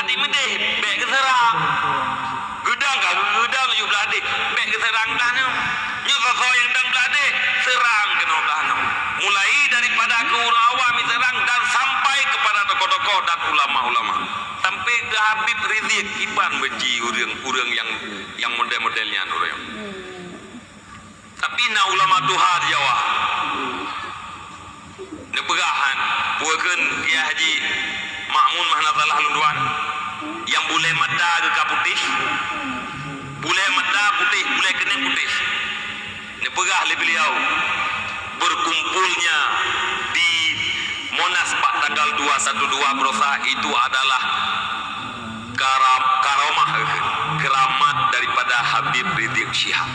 Adik medih baik keserang. Gedang kan gedang you belah adik. Baik keserang dah ni. Nyusaha yang dan belah adik serang kena belah ni mulai daripada ke orang awam serang dan sampai kepada tokoh-tokoh dan ulama-ulama sampai ke Rizik Iban benci orang-orang yang yang model-modelnya orang tapi na ulama Tuhan Jawa. Neperahan puakan Kiai Haji Makmun Mahnazalah Lunduan yang boleh mata ke putih. Boleh mata putih boleh kena putih. Neperah le beliau. Berkumpulnya di Monas Pak tanggal 212 Brosa itu adalah karam, karomah Habib Rizik Syihab.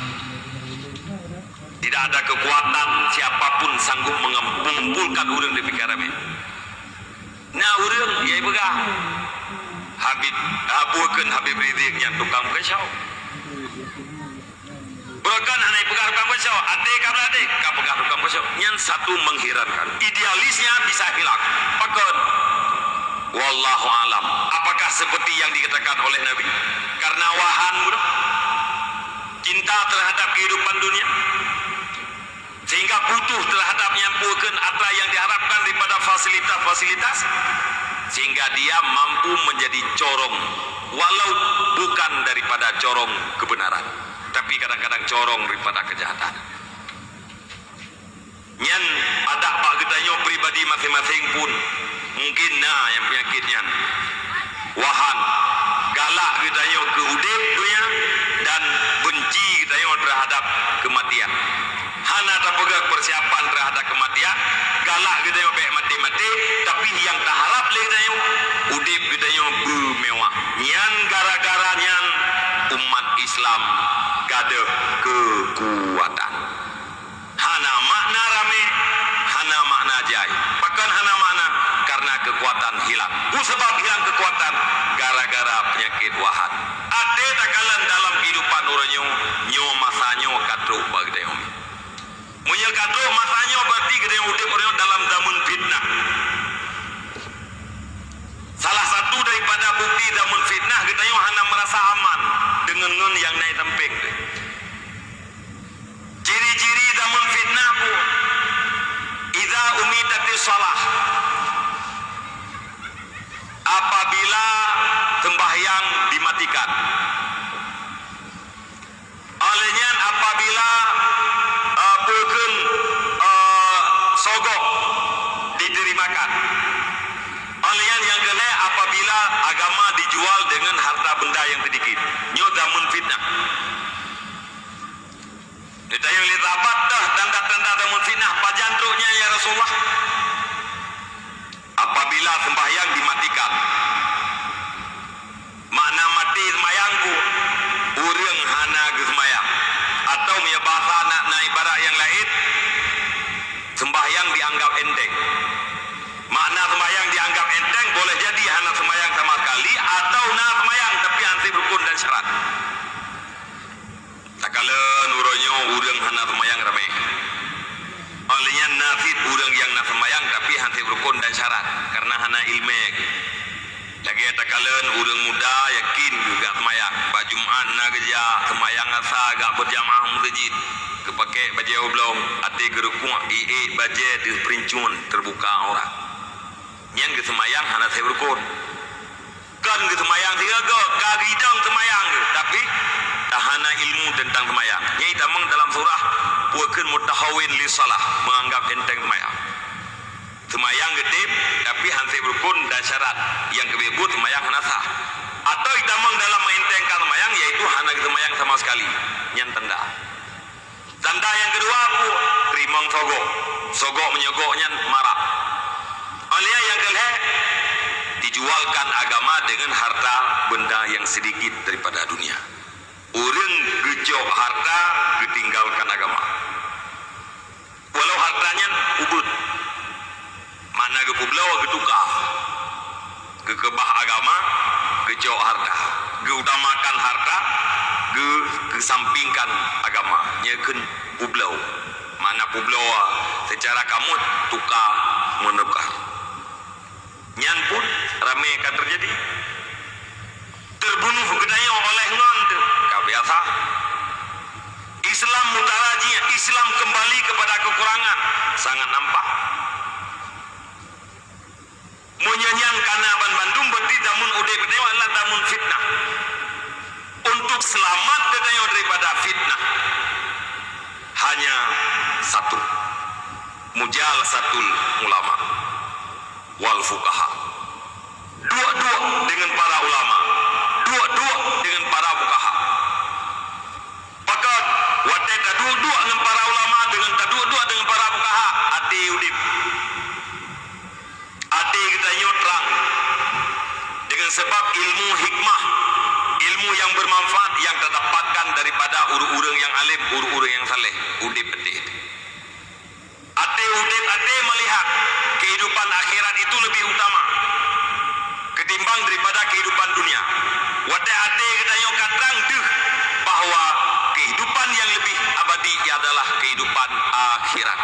Tidak ada kekuatan siapapun sanggup mengumpulkan urang di perkara ini. Nah urang ya begah. Habib abukan Habib Rizik yang tukang kesau. Bukan hanya pegang tukang kesau, adik kata adik, kau pegang tukang kesau. Yang satu mengherankan, idealisnya bisa hilang. Pakon, Wallahu alam. Apakah seperti yang dikatakan oleh Nabi? Karena wahan mudah. Cinta terhadap kehidupan dunia. Sehingga butuh terhadap nyampukan apa yang diharapkan daripada fasilitas-fasilitas. Sehingga dia mampu menjadi corong. Walau bukan daripada corong kebenaran. Tapi kadang-kadang corong daripada kejahatan. Nyan ada pak kita pribadi masing-masing pun mungkin nah yang penyakitnya. Wahan. Galak kita yuk ke udip punya dan benci kita yuk terhadap kematian. Hana tak pegang persiapan terhadap kematian. Galak kita yuk baik mati-mati tapi yang tak harap lagi kita yuk udip kita yuk bermewah nyan gara-gara nyan umat Islam gada kekuatan hana makna rame hana makna jai bahkan hana makna karena kekuatan hilang ku sebab hilang kekuatan gara-gara penyakit wahat ada takalan dalam kehidupan orangnya nyo masanya katru bagi dia umi munya katru masanya berarti yang udip orang dalam zaman fitnah. Salah satu daripada bukti zaman fitnah kita yang hanya merasa aman dengan ngun yang naik temping. Ciri-ciri zaman fitnah ku Iza umidati salah. Apabila sembahyang dimatikan. Olehnya apabila uh, bukan uh, sogok diterimakan olehnya yang kedua apabila agama dijual dengan harta benda yang sedikit nyodamun fitnah kita yang lihat apa dah tanda-tanda damun fitnah pajandruknya ya Rasulullah. Apabila sembahyang dimatikan makna mati sembahyangku urang hana ke sembahyang atau punya bahasa nak naik barat yang lain sembahyang dianggap enteng makna sembahyang dianggap enteng boleh jadi hana sembahyang sama sekali atau nak sembahyang tapi anti rukun dan syarat tak kala nuronyo urang hana sembahyang ramai Olehnya nafid urang yang nak sembahyang tapi hanti rukun dan syarat karena hana ilmu. Lagi ada kalian urang muda yakin juga sembahyang. Baju Jumat nak kerja sembahyang asa agak berjamaah masjid. Kepake baju oblong ati gerukung ii baju di perincun terbuka orang. Yang ke sembahyang hana saya rukun. Kan ke sembahyang tiga ke kagidang sembahyang tapi tahana ilmu tentang sembahyang. Nyai tamang dalam surah bukan mutahawin li salah menganggap enteng semayang semayang gedip tapi hansi berpun dan syarat. Yang kebebut semayang hanasah. Atau idamang dalam mengentengkan semayang yaitu hana semayang sama sekali. Yang tanda tanda yang kedua aku rimang sogok. Sogok menyogoknya marah oleh yang kedua dijualkan agama dengan harta benda yang sedikit daripada dunia. Urang gejok harta ditinggalkan agama. Walau hartanya ubud. Mana ke publau ke tukar. Ke kebah agama, gejok harta. Geutamakan harta, ge kesampingkan agama. Nyekin publau. Mana publau secara kamu tukar menukar. Nyan pun ramai akan terjadi terbunuh gedanya oleh ngon biasa Islam mutaraji Islam kembali kepada kekurangan sangat nampak menyanyian karena ban Bandung berarti damun udai berdewa adalah damun fitnah. Untuk selamat katanya daripada fitnah. Hanya satu. Mujal satu ulama. Wal fukaha dua-dua dengan para ulama. Dua-dua dengan para fukaha pakat wadah dua-dua dengan para ulama dengan dua-dua dengan para fukaha ati udip ati kita terang dengan sebab ilmu hikmah ilmu yang bermanfaat yang terdapatkan daripada udip ate. Ate udip ate melihat kehidupan akhirat itu lebih utama ketimbang daripada kehidupan dunia. Wate ate kita yang katrang deh bahawa kehidupan yang lebih abadi adalah kehidupan akhirat.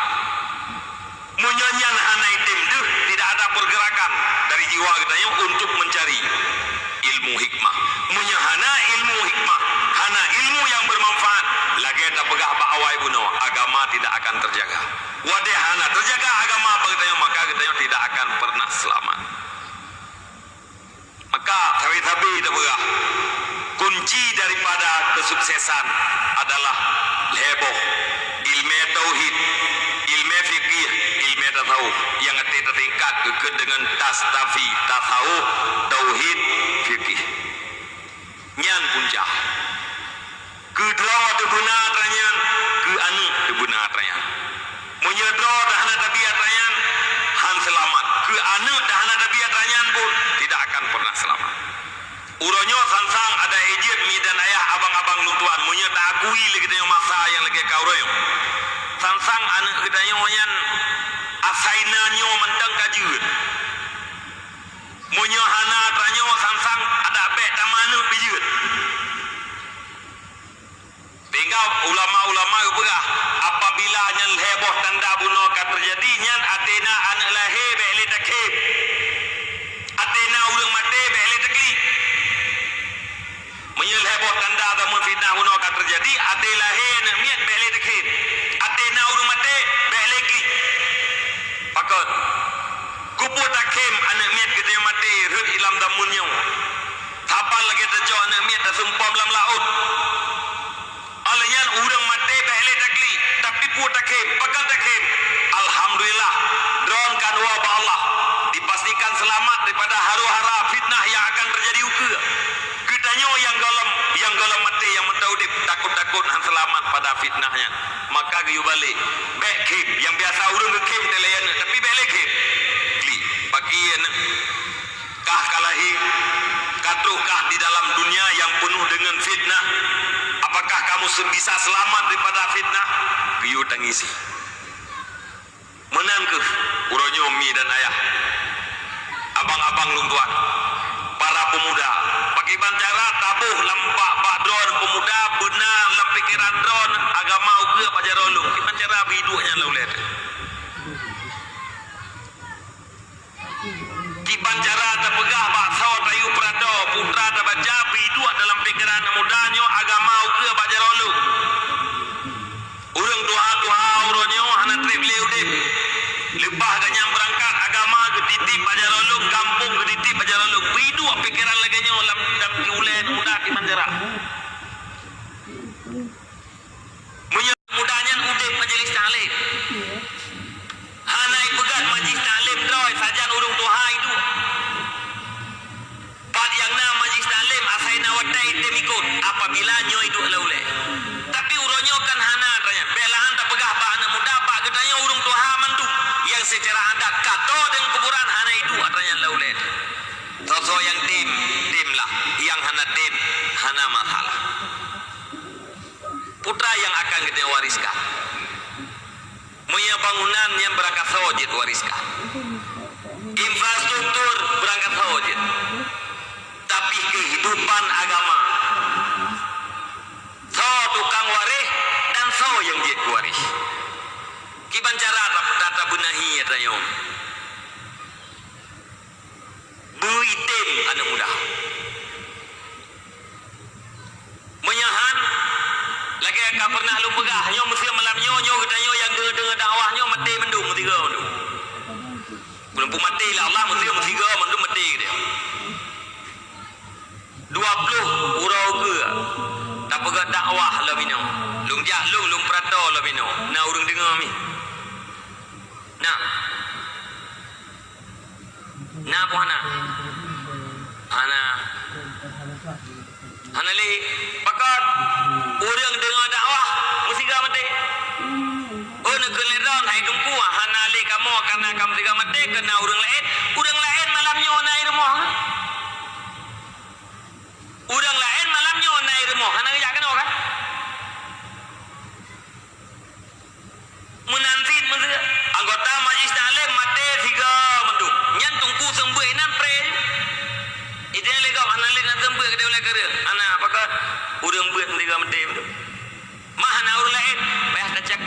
Munyanyian hanai tim deh tidak ada pergerakan dari jiwa kita untuk mencari ilmu hikmah. Munyahana ilmu hikmah, hana ilmu yang bermanfaat. Lagi tak pegah pak awai buno, agama tidak akan terjaga. Wadih hana terjaga agama apa kita maka kita tidak akan pernah selamat. Maka tabi-tabi kita pegah. Kunci daripada kesuksesan adalah heboh, ilmu tauhid, ilmu fikih, ilmu tasawuf yang kita ke dengan tastafi tasawuf tauhid fikih nyan puncak ke draw de benar ranyan ke anu de benar ranyan munya draw dahana tabiat ranyan han selamat. Ke anu dahana tabiat ranyan pun tidak akan pernah selamat. Uronyo sansang ada ejit mi dan ayah abang-abang nutuan munya tak akui lagi dengan masa yang lagi kau royo sansang anak kita nyan asaina nyo mentang kajut munyo hana tranyo sansang ada bek tamanu bijut tinggal ulama-ulama berah apabila nyan heboh tanda bunuh kan terjadi nyan atena anak lahir bek le takib atena urang mati bek le takli menyel heboh tanda atau fitnah bunuh kan terjadi ate ilam damunnya tapal lagi terjauh anak miat dah sumpah dalam laut. Alanya urang mati behle takli tapi pu takim pakal takim alhamdulillah drone kan wabah Allah. Dipastikan selamat daripada haru-hara fitnah yang akan terjadi uke kedanya yang galam yang galam mati yang mentaudip takut-takut han selamat pada fitnahnya. Maka gayu balik bekim yang biasa urang kekim telayan tapi balik kamu bisa selamat daripada fitnah? Gayu tangisi. Menan ke? Uronyo mi dan ayah. Abang-abang luntuan para pemuda. Bagi bancara tabuh lampak pak drone pemuda benar lem pikiran drone. Agama uga pajar rolung ki bancara biduknya laulet ki bancara ta pegah pak. Saw tayu prado putra ta baca biduk dalam pikiran mudanya agama uga pajar rolung urang doa-doa uronyo hana trip leudip lebah ganyang berangkat agama ketiti pada rolong kampung ketiti pada rolong bidu pikiran lagi nyo lam dam kiulen muda ki manjara munya mudanya udip majelis hanai pegat majlis taklim. Droi sajan urung tuha itu. Pad yang na majlis taklim asaina wadai temikut apabila nyo itu laule tapi uronyo kan hana tanya. Belahan tak pegah ba anak muda ba gedanya urung tuha mandu yang secara adat kato dengan kuburan hana itu adanya laulen Soso yang tim, tim lah. Yang hana tim, hana masalah. Putra yang akan kita wariskan. Punya bangunan yang berangkat sawajid wariskan. Infrastruktur berangkat sawajid. Tapi kehidupan agama. So tukang waris dan so yang jid waris. Kiban cara tata benahi ya tayong. Buitim anak muda. Menyahan lagi ka pernah lu pegah nyo mesti malam nyo nyo kita nyo yang dengar dengar dakwah nyo mati mendung mesti go mendung. Pun mati lah Allah mesti mesti go mendung mati dia. 20 urau ke tak pegah dakwah lah bino. Lung jak lung lung prato lah bino. Nah urang dengar mi. Nah. Nah apa anak? Anak. Anak li pakat orang dengar dakwah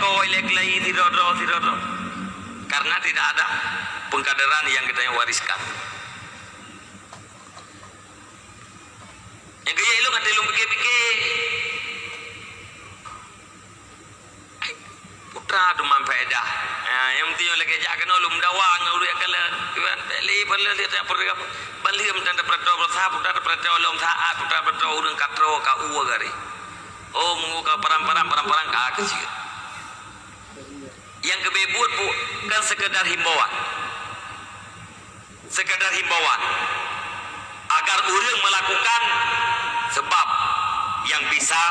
ko ilek lai tidak do tidak do. Karena tidak ada pengkaderan yang kita wariskan. Yang kaya ilung ada ilung pikir-pikir. Putra tu mampaidah. Ya, yang penting yang lagi jaga nolong dawang nguru yang kala. Tuan beli perlu dia tak perlu apa. Beli mentan dapat dua belas putra dapat dua lom saat putra dapat dua urang katro ka uwa gari. Oh mungu ka param-param param-param ka kecil. Yang kebebut bu kan sekedar himbauan. Sekedar himbauan agar urang melakukan sebab yang bisa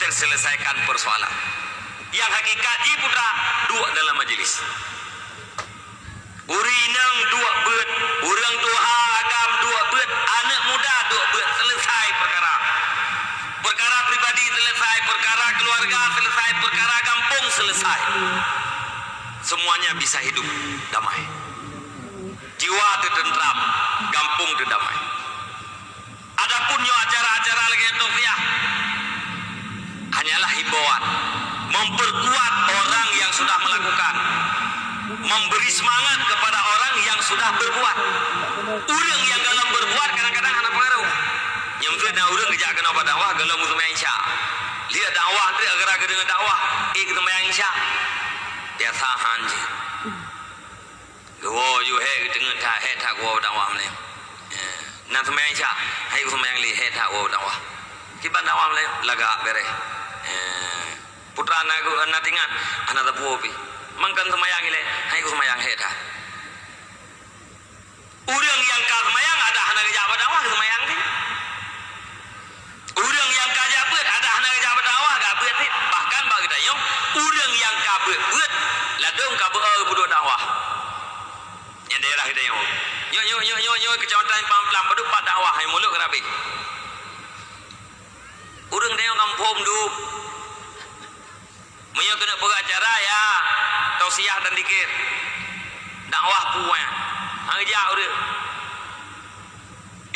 terselesaikan persoalan. Yang hakikat putra dua dalam majlis. Urinang dua bet, urang tuha agam dua bet, anak muda dua bet selesai perkara. Perkara pribadi selesai, perkara keluarga selesai, perkara kampung selesai. Semuanya bisa hidup damai. Jiwa tertentram, kampung terdamai. Adapun yo acara-acara lagi itu ya hanyalah himbauan. Memperkuat orang yang sudah melakukan. Memberi semangat kepada orang yang sudah berbuat. Orang yang dalam berbuat kadang-kadang anak pengaruh. Nyemfir na orang kerja kena pada dakwah galau mutu main lihat dakwah tu agar-agar dengan dakwah. Eh kita main insya dia tahan je Gua you he dengan tak he tak gua dakwah ni na tu main insya hai tu main li he tak gua dakwah kiban dakwah ni laga bere putra anak aku anak tingan anak tak puapi mangkan semayang ile hai ku semayang heta urang yang ka semayang ada anak jabat dakwah semayang ni urang yang ka jabat ada anak jabat dakwah ga beut bahkan bagi tayo urang yang ka beut ladung ka beut budu dakwah yang daerah kita yo yo yo yo yo yo kecamatan Pamplam padu pak dakwah hai muluk kerabi urang dia kampung du Maya kena perak acara ya. Tausiah dan dikir. Dakwah puan. Hang jak dia.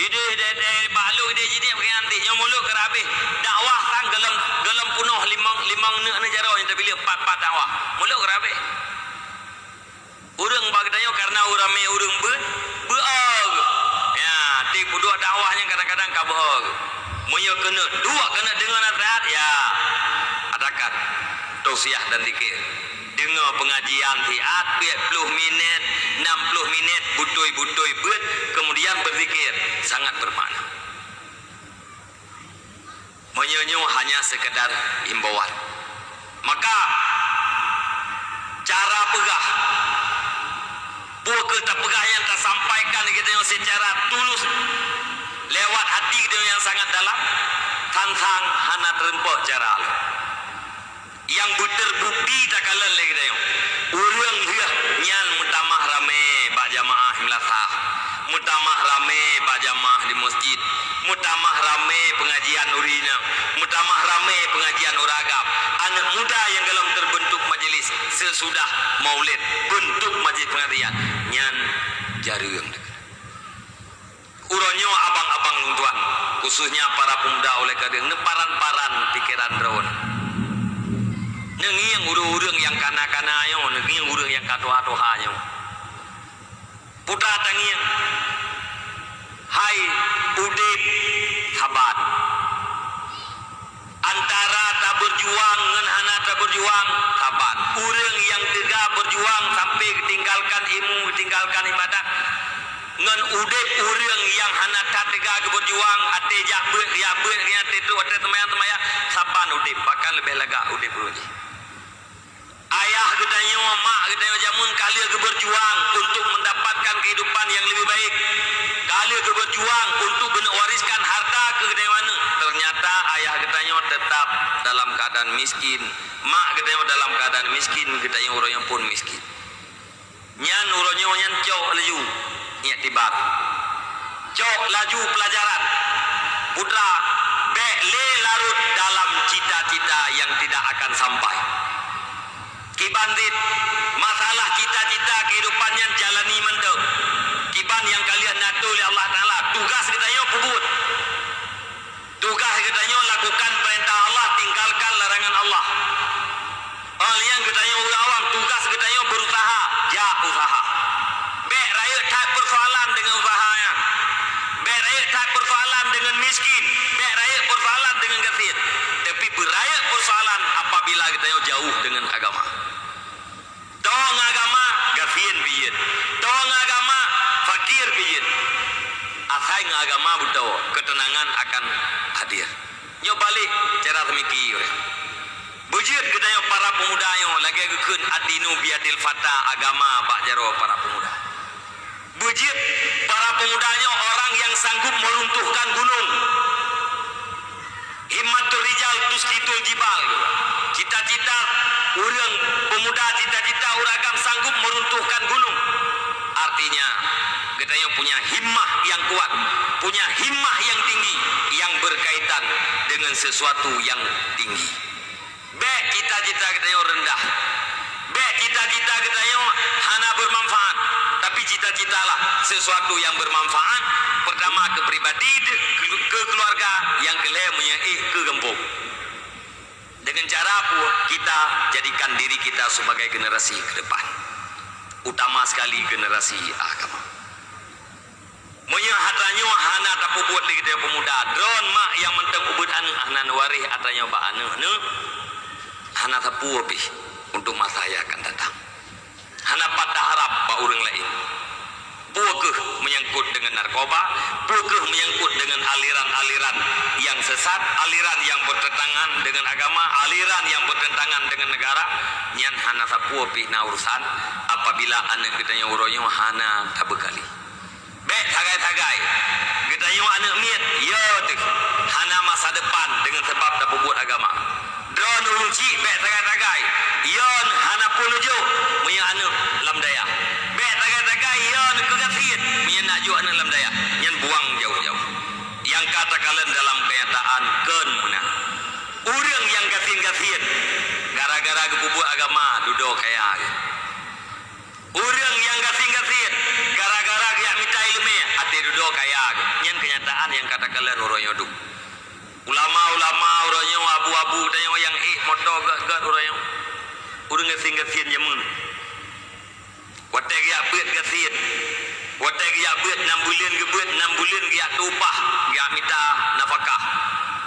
Ide de de balu ide jadi pakai nanti yang muluk ke habis. Dakwah sang gelam gelam punuh limang limang ne negara yang terbila empat empat dakwah. Muluk ke habis. Urang bagi tanya karena urang me urang be beog. Ya, ti dua dakwahnya kadang-kadang ka beog. Maya kena dua kena dengan nasihat ya. Adakan tausiah dan zikir. Dengar pengajian fiat 40 minit, 60 minit butoi-butoi buat kemudian berzikir. Sangat bermakna. Menyonyo hanya sekedar himbauan. Maka cara pegah. Buah kita pegah yang tak sampaikan kita yang secara tulus. Lewat hati kita yang sangat dalam. Tantang hana terempok cara Allah yang terbukti tak kalah lagi dah urang dia nyan mutamah rame ba jamaah milasah mutamah rame ba jamaah di masjid. Mutamah rame pengajian urina mutamah rame pengajian uragam anak muda yang dalam terbentuk majlis sesudah maulid bentuk majlis pengajian nyan jarang uronyo abang-abang tuan khususnya para pemuda oleh kadang neparan-paran pikiran drone nengi yang urung-urung yang kana-kana yo nengi yang urung yang katoha-toha yo putra tangian hai udip sabat antara tak berjuang dengan anak tak berjuang sabat urung yang tegak berjuang sampai tinggalkan ilmu tinggalkan ibadah. Ngan udip urang yang hana tatega berjuang ate jak beut dia beut dia tetu ate temaya-temaya saban udip. Bahkan lebih lega udip uji ayah gedanya mak gedanya jamun kali ke berjuang untuk mendapatkan kehidupan yang lebih baik? Kali ke berjuang untuk wariskan harta ke gedanya mana? Ternyata ayah gedanya tetap dalam keadaan miskin. Mak gedanya dalam keadaan miskin gedanya orang yang pun miskin. Nyan uronya nyan cok leju niat tibat cok laju pelajaran. Putra be le larut dalam cita-cita yang tidak akan sampai kibandit masalah cita-cita kehidupannya jalani mendek kiban yang kalian natu oleh Allah Ta'ala. Tugas kita yo pubut tugas kita yo lakukan perintah Allah tinggalkan larangan Allah. Hal yang kita dengan Asai agama buto ketenangan akan hadir. Nyo balik cara semikir. Bujit gedaya para pemuda yo lagi gekun adinu biadil fata agama pak jaro para pemuda. Bujit para pemudanya orang yang sanggup meruntuhkan gunung. Himmatul rijal tuskitul jibal. Cita-cita orang pemuda cita-cita uragam sanggup meruntuhkan gunung. Artinya kita punya himmah yang kuat, punya himmah yang tinggi yang berkaitan dengan sesuatu yang tinggi. Baik cita-cita kita yang rendah. Baik cita-cita kita yang hana bermanfaat. Tapi cita-citalah sesuatu yang bermanfaat. Pertama ke pribadi, ke keluarga. Yang kedua menyai ke gempung. Dengan cara kita jadikan diri kita sebagai generasi ke depan. Utama sekali generasi agama. Monya hatanya hana tak buat lagi dia pemuda. Drone mak yang mentang ubud anu hana warih atanya ba anu anu. Hana tapu lebih untuk masa yang akan datang. Hana patah harap ba orang lain. Buakah menyangkut dengan narkoba, buakah menyangkut dengan aliran-aliran yang sesat, aliran yang bertentangan dengan agama, aliran yang bertentangan dengan negara, nyan hana sapu na urusan apabila anak kita yang uroyo hana tabekali. Baik tagai-tagai. Kita yang anak miat, ya tu. Hana masa depan dengan sebab tak buat agama. Drone uji baik tagai-tagai. Yon hana pun ujo. Punya anak lam daya. Baik tagai-tagai. Yon kegafian. Punya nak jual anak lam daya. Yang buang jauh-jauh. Yang kata kalian dalam kenyataan ken munah. Orang yang gafian-gafian. Gara-gara kebubuh agama duduk kayak. Orang yang gafian-gafian. Gara-gara dia minta duduk kayak. Yang kenyataan yang kata kalian orang yoduk. Ulama-ulama orang yang abu-abu dan yang yang eh motor gak-gak orang yang orang gafian-gafian jamun. Watak dia buat gafian. Watak dia buat 6 bulan ke buat 6 bulan dia tupah. Dia minta nafkah.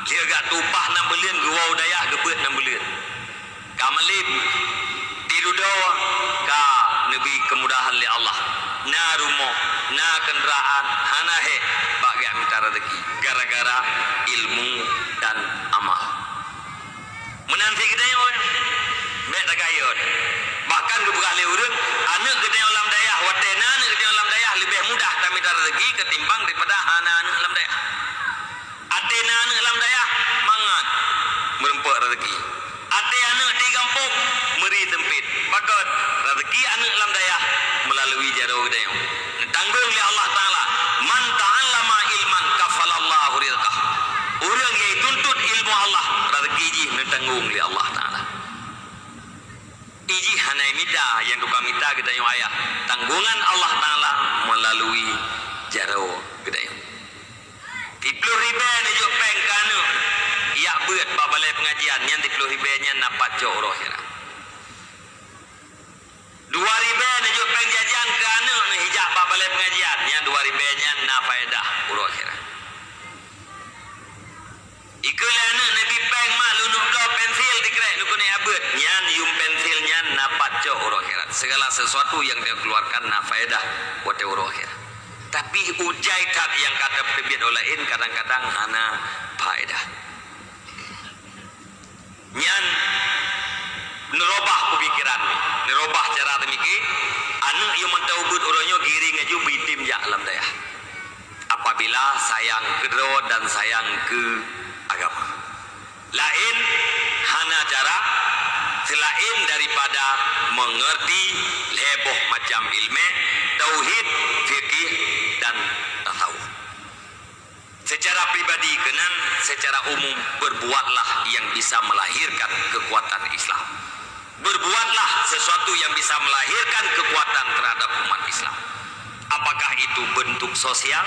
Dia gak tupah 6 bulan ke wau daya ke buat 6 bulan. Kamalib tidur doa ka nabi kemudahan li Allah. Na rumah na kenderaan hana he. Bagi minta rezeki. Gara-gara ilmu dan amal. Menanti kita mek tak kayot bahkan kebekali urang anak kita yang alam daya watena anak kita alam daya lebih mudah tak minta rezeki ketimbang daripada hana anak alam daya atena anak alam daya mangan. Merempak rezeki. Ate anak di kampung Bakot rezeki anak dalam daya melalui jaro gede. Tanggung oleh Allah Taala. Man ta'allama ilman kafalallahu rizqah. Orang yang tuntut ilmu Allah rezeki ji tanggung oleh Allah Taala. Iji hanai minta yang duka kita yang ayah. Tanggungan Allah Taala melalui jaro gede. Tiplu riba ni jo peng kanu. Ya buat babalai pengajian yang tiplu riba nya napat jo roh. Dua riba ni jo peng jajan kanu ni hijab babalai pengajian yang dua riba nya na faedah roh ya. Ikulana nabi peng mak lunu blo pensil dikrek nu kuni abut nyan yum pensil nyan napat jo roh akhirat. Segala sesuatu yang dia keluarkan na faedah buat roh akhirat. Tapi ujai tak yang kata terbit olain kadang-kadang hana faedah. Nyan nerobah pemikiran ni. Nerobah cara demiki. Anu yang mentau ubud orangnya giring aju bitim ya alam daya. Apabila sayang ke dan sayang ke agama. Lain hana cara selain daripada mengerti leboh macam ilmu tauhid fikih dan tasawuf secara pribadi kenan secara umum berbuatlah yang bisa melahirkan kekuatan Islam berbuatlah sesuatu yang bisa melahirkan kekuatan terhadap umat Islam apakah itu bentuk sosial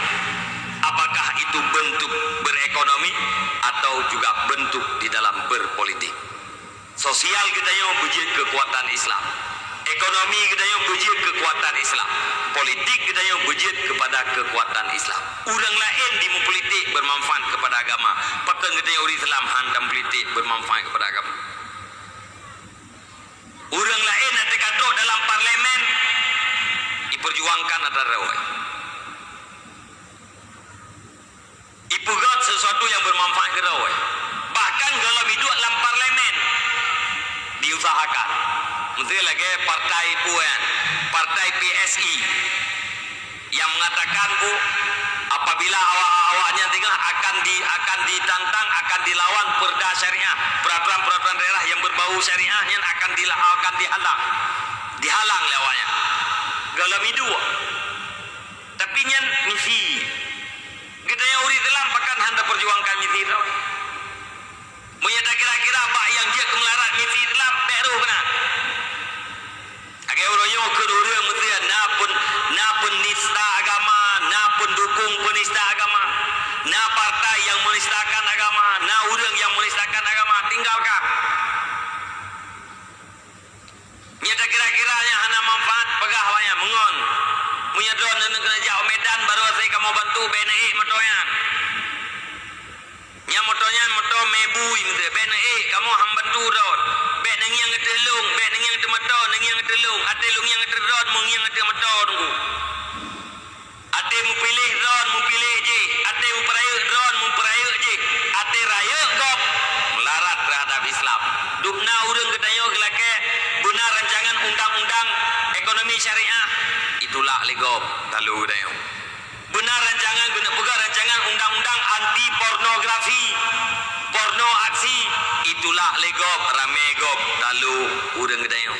apakah itu bentuk berekonomi atau juga bentuk di dalam berpolitik Sosial kita yang bujit kekuatan Islam. Ekonomi kita yang bujit kekuatan Islam. Politik kita yang bujit kepada kekuatan Islam. Orang lain di politik bermanfaat kepada agama. Pakai kita yang Islam hantam politik bermanfaat kepada agama. Orang lain yang terkaduk dalam parlimen Diperjuangkan antara rawai Ipugat sesuatu yang bermanfaat ke rawai Bahkan kalau hidup dalam parlimen Diusahakan. Menteri lagi partai PUAN Partai PSI Yang mengatakan bu apabila awak-awaknya tinggal akan di akan ditantang akan dilawan perda syariah. Peraturan-peraturan daerah yang berbau syariah yang akan di, akan dihalang. Dihalang lewatnya galam itu tapi nyen misi. Kita yang uri dalam pakan handa perjuangkan misi itu menyata kira-kira apa yang dia kemelarat misi dalam beru benar Agai orang yang kedua mesti na pun na penista agama, na pendukung penista agama, na partai yang menistakan agama, na orang yang menistakan agama tinggalkan. Nyata kira-kiranya hana manfaat pegah banyak mengon. Punya drone dan kena jauh medan baru saya kamu bantu BNI motonya. Yang motonya motor mebu ini BNI kamu ham bantu drone. Nang yang ngetelung, bek nang yang ngetemotor, nang yang ngetelung, ate lung yang ngeterdon, mung yang ngetemotor tunggu. Ate mu pilih drone, mu pilih je. Ate mu peraya drone, mu peraya je. Ate raya gop melarat terhadap Islam. Dukna urang ketayo gelake benar rancangan undang-undang syariah. Itulah legop talu ketayo. Benar rancangan guna pega rancangan undang-undang anti pornografi. Porno aksi itulah legop rame gop talu urang ketayo.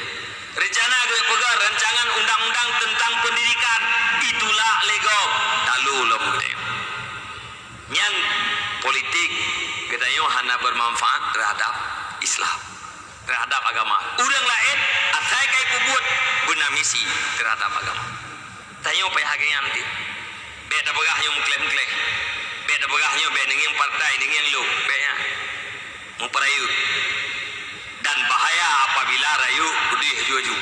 Rencana guna pega rancangan undang-undang tentang pendidikan itulah legop talu lom ketayo. Yang politik ketayo hana bermanfaat terhadap Islam terhadap agama. Urang lain asai kai kubut guna misi terhadap agama. Tayo payah hagay nanti. Beda begah yang mengklaim-klaim. Beda begah yang beda dengan partai dengan yang lu. Beda. Memperayu. Dan bahaya apabila rayu udih juju.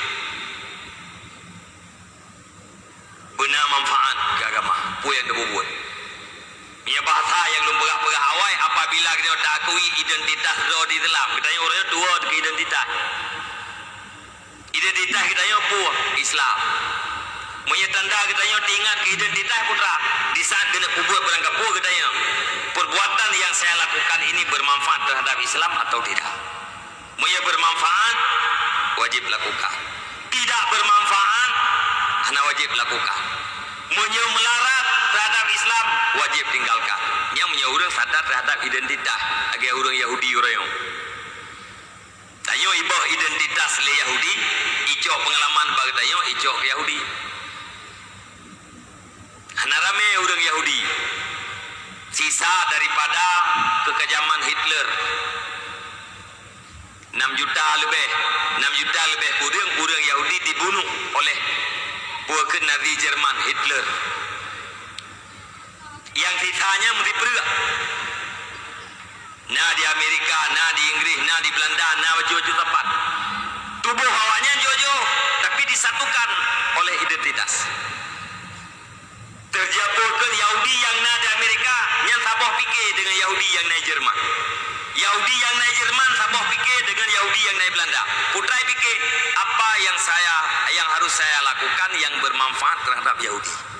Benar manfaat ke agama. Pu yang dia Ia bahasa yang lu pegah-pegah awai apabila kita tak akui identitas do di dalam. Kita yang orangnya dua ke identitas. Identitas kita yang pu Islam. Punya tanda kita yang tinggal ke identitas putra. Di saat kena kubur berangkat pu kita yang perbuatan yang saya lakukan ini bermanfaat terhadap Islam atau tidak. Punya bermanfaat wajib lakukan. Tidak bermanfaat hanya wajib lakukan. Punya melarat terhadap Islam wajib tinggalkan. Yang punya orang sadar terhadap identitas agar orang Yahudi orang Tanyo ibah identitas le Yahudi, ijok pengalaman bagi tanyo ijok ke Yahudi. Hana rame orang Yahudi. Sisa daripada kekejaman Hitler. 6 juta lebih, 6 juta lebih orang-orang Yahudi dibunuh oleh bukan Nazi Jerman Hitler. Yang sisanya mesti perak. Nah di Amerika, nah di Inggris, nah di Belanda, nah baju-baju tempat. Tubuh awaknya jojo, tapi disatukan oleh identitas. Terjatuhkan Yahudi yang nah di Amerika, yang sabah fikir dengan Yahudi yang naik Jerman. Yahudi yang naik Jerman sabah fikir dengan Yahudi yang naik Belanda. Putrai fikir apa yang saya yang harus saya lakukan yang bermanfaat terhadap Yahudi.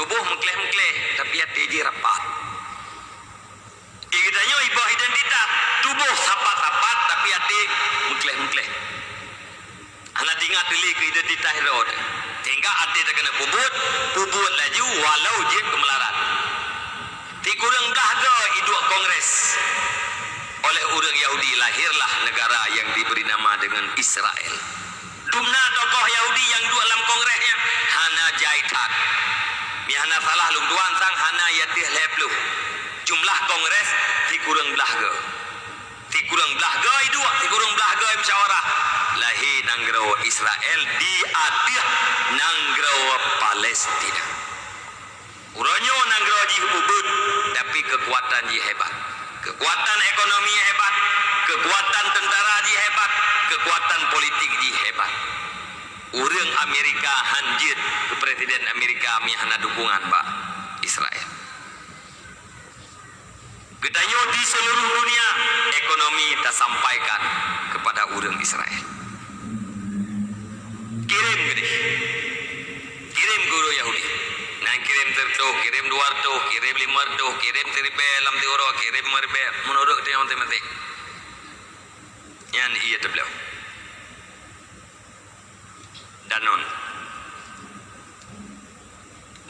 Tubuh mengkleh-mengkleh tapi hati dia rapat. Ikutanya ibah identitas. Tubuh sapat-sapat tapi hati mengkleh-mengkleh. Anak tinggal pilih ke identitas road. Tinggal hati tak kena pubut, pubut laju walau je kemelarat. Di kurang dahaga hidup kongres. Oleh orang Yahudi lahirlah negara yang diberi nama dengan Israel. Dumna tokoh Yahudi yang dua dalam kongresnya Hana Jaitat. Mi hana salah lung tuan sang hana yatih leplu. Jumlah kongres di kurang belahga. Di kurang belahga itu, di kurang belahga musyawarah. Lahir nanggro Israel di atih nanggro Palestina. Uronyo nanggro ji hubud tapi kekuatan ji hebat. Kekuatan ekonomi hebat, kekuatan tentara ji hebat, kekuatan politik ji hebat. Urang Amerika hanjit ke Presiden Amerika mihana dukungan Pak Israel. Getanyo di seluruh dunia ekonomi tak sampaikan kepada urang Israel. Kirim gede. tu kirim dua tu kirim lima tu kirim seribe lam tiuro kirim merbe menurut dia matematik yang iya tu danon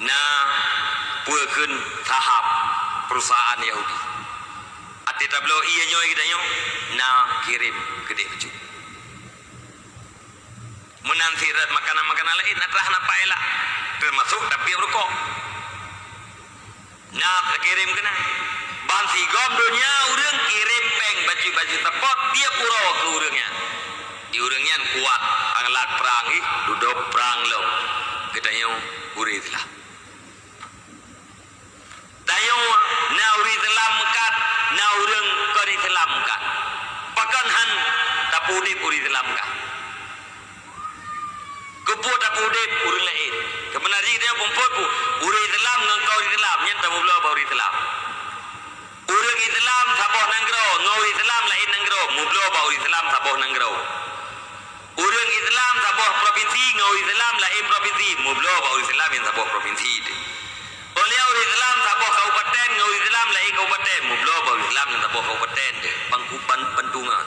na puakeun tahap perusahaan Yahudi. Ati tablo iya nyoy kita nyo na kirim gede becu menantirat makanan-makanan lain atrah na paela. Termasuk tapi rokok. Na kirim kena bansi gom dunia urang kirim peng baju-baju tepot dia pura ke urangnya di urangnya kuat anglat perang duduk perang lo kita nyo urit lah Dayo na uri telam kat na urang telam kat. Pakan han tapudi uri telam kat. Kepo tapudi uri lain. Kebenari dia pompot ku uri telam ngan kau uri telam nyen tamu bela uri telam. Urang Islam saboh nanggro, ngau Islam lain nanggro, mublo ba uri Islam saboh nanggro. Urang Islam saboh provinsi, ngau Islam lain provinsi, mublo ba uri Islam yang saboh provinsi. Oleh orang Islam sabuh kabupaten ngau Islam lain kabupaten. Mublo bau Islam yang sabuh kabupaten pangkupan pentungan.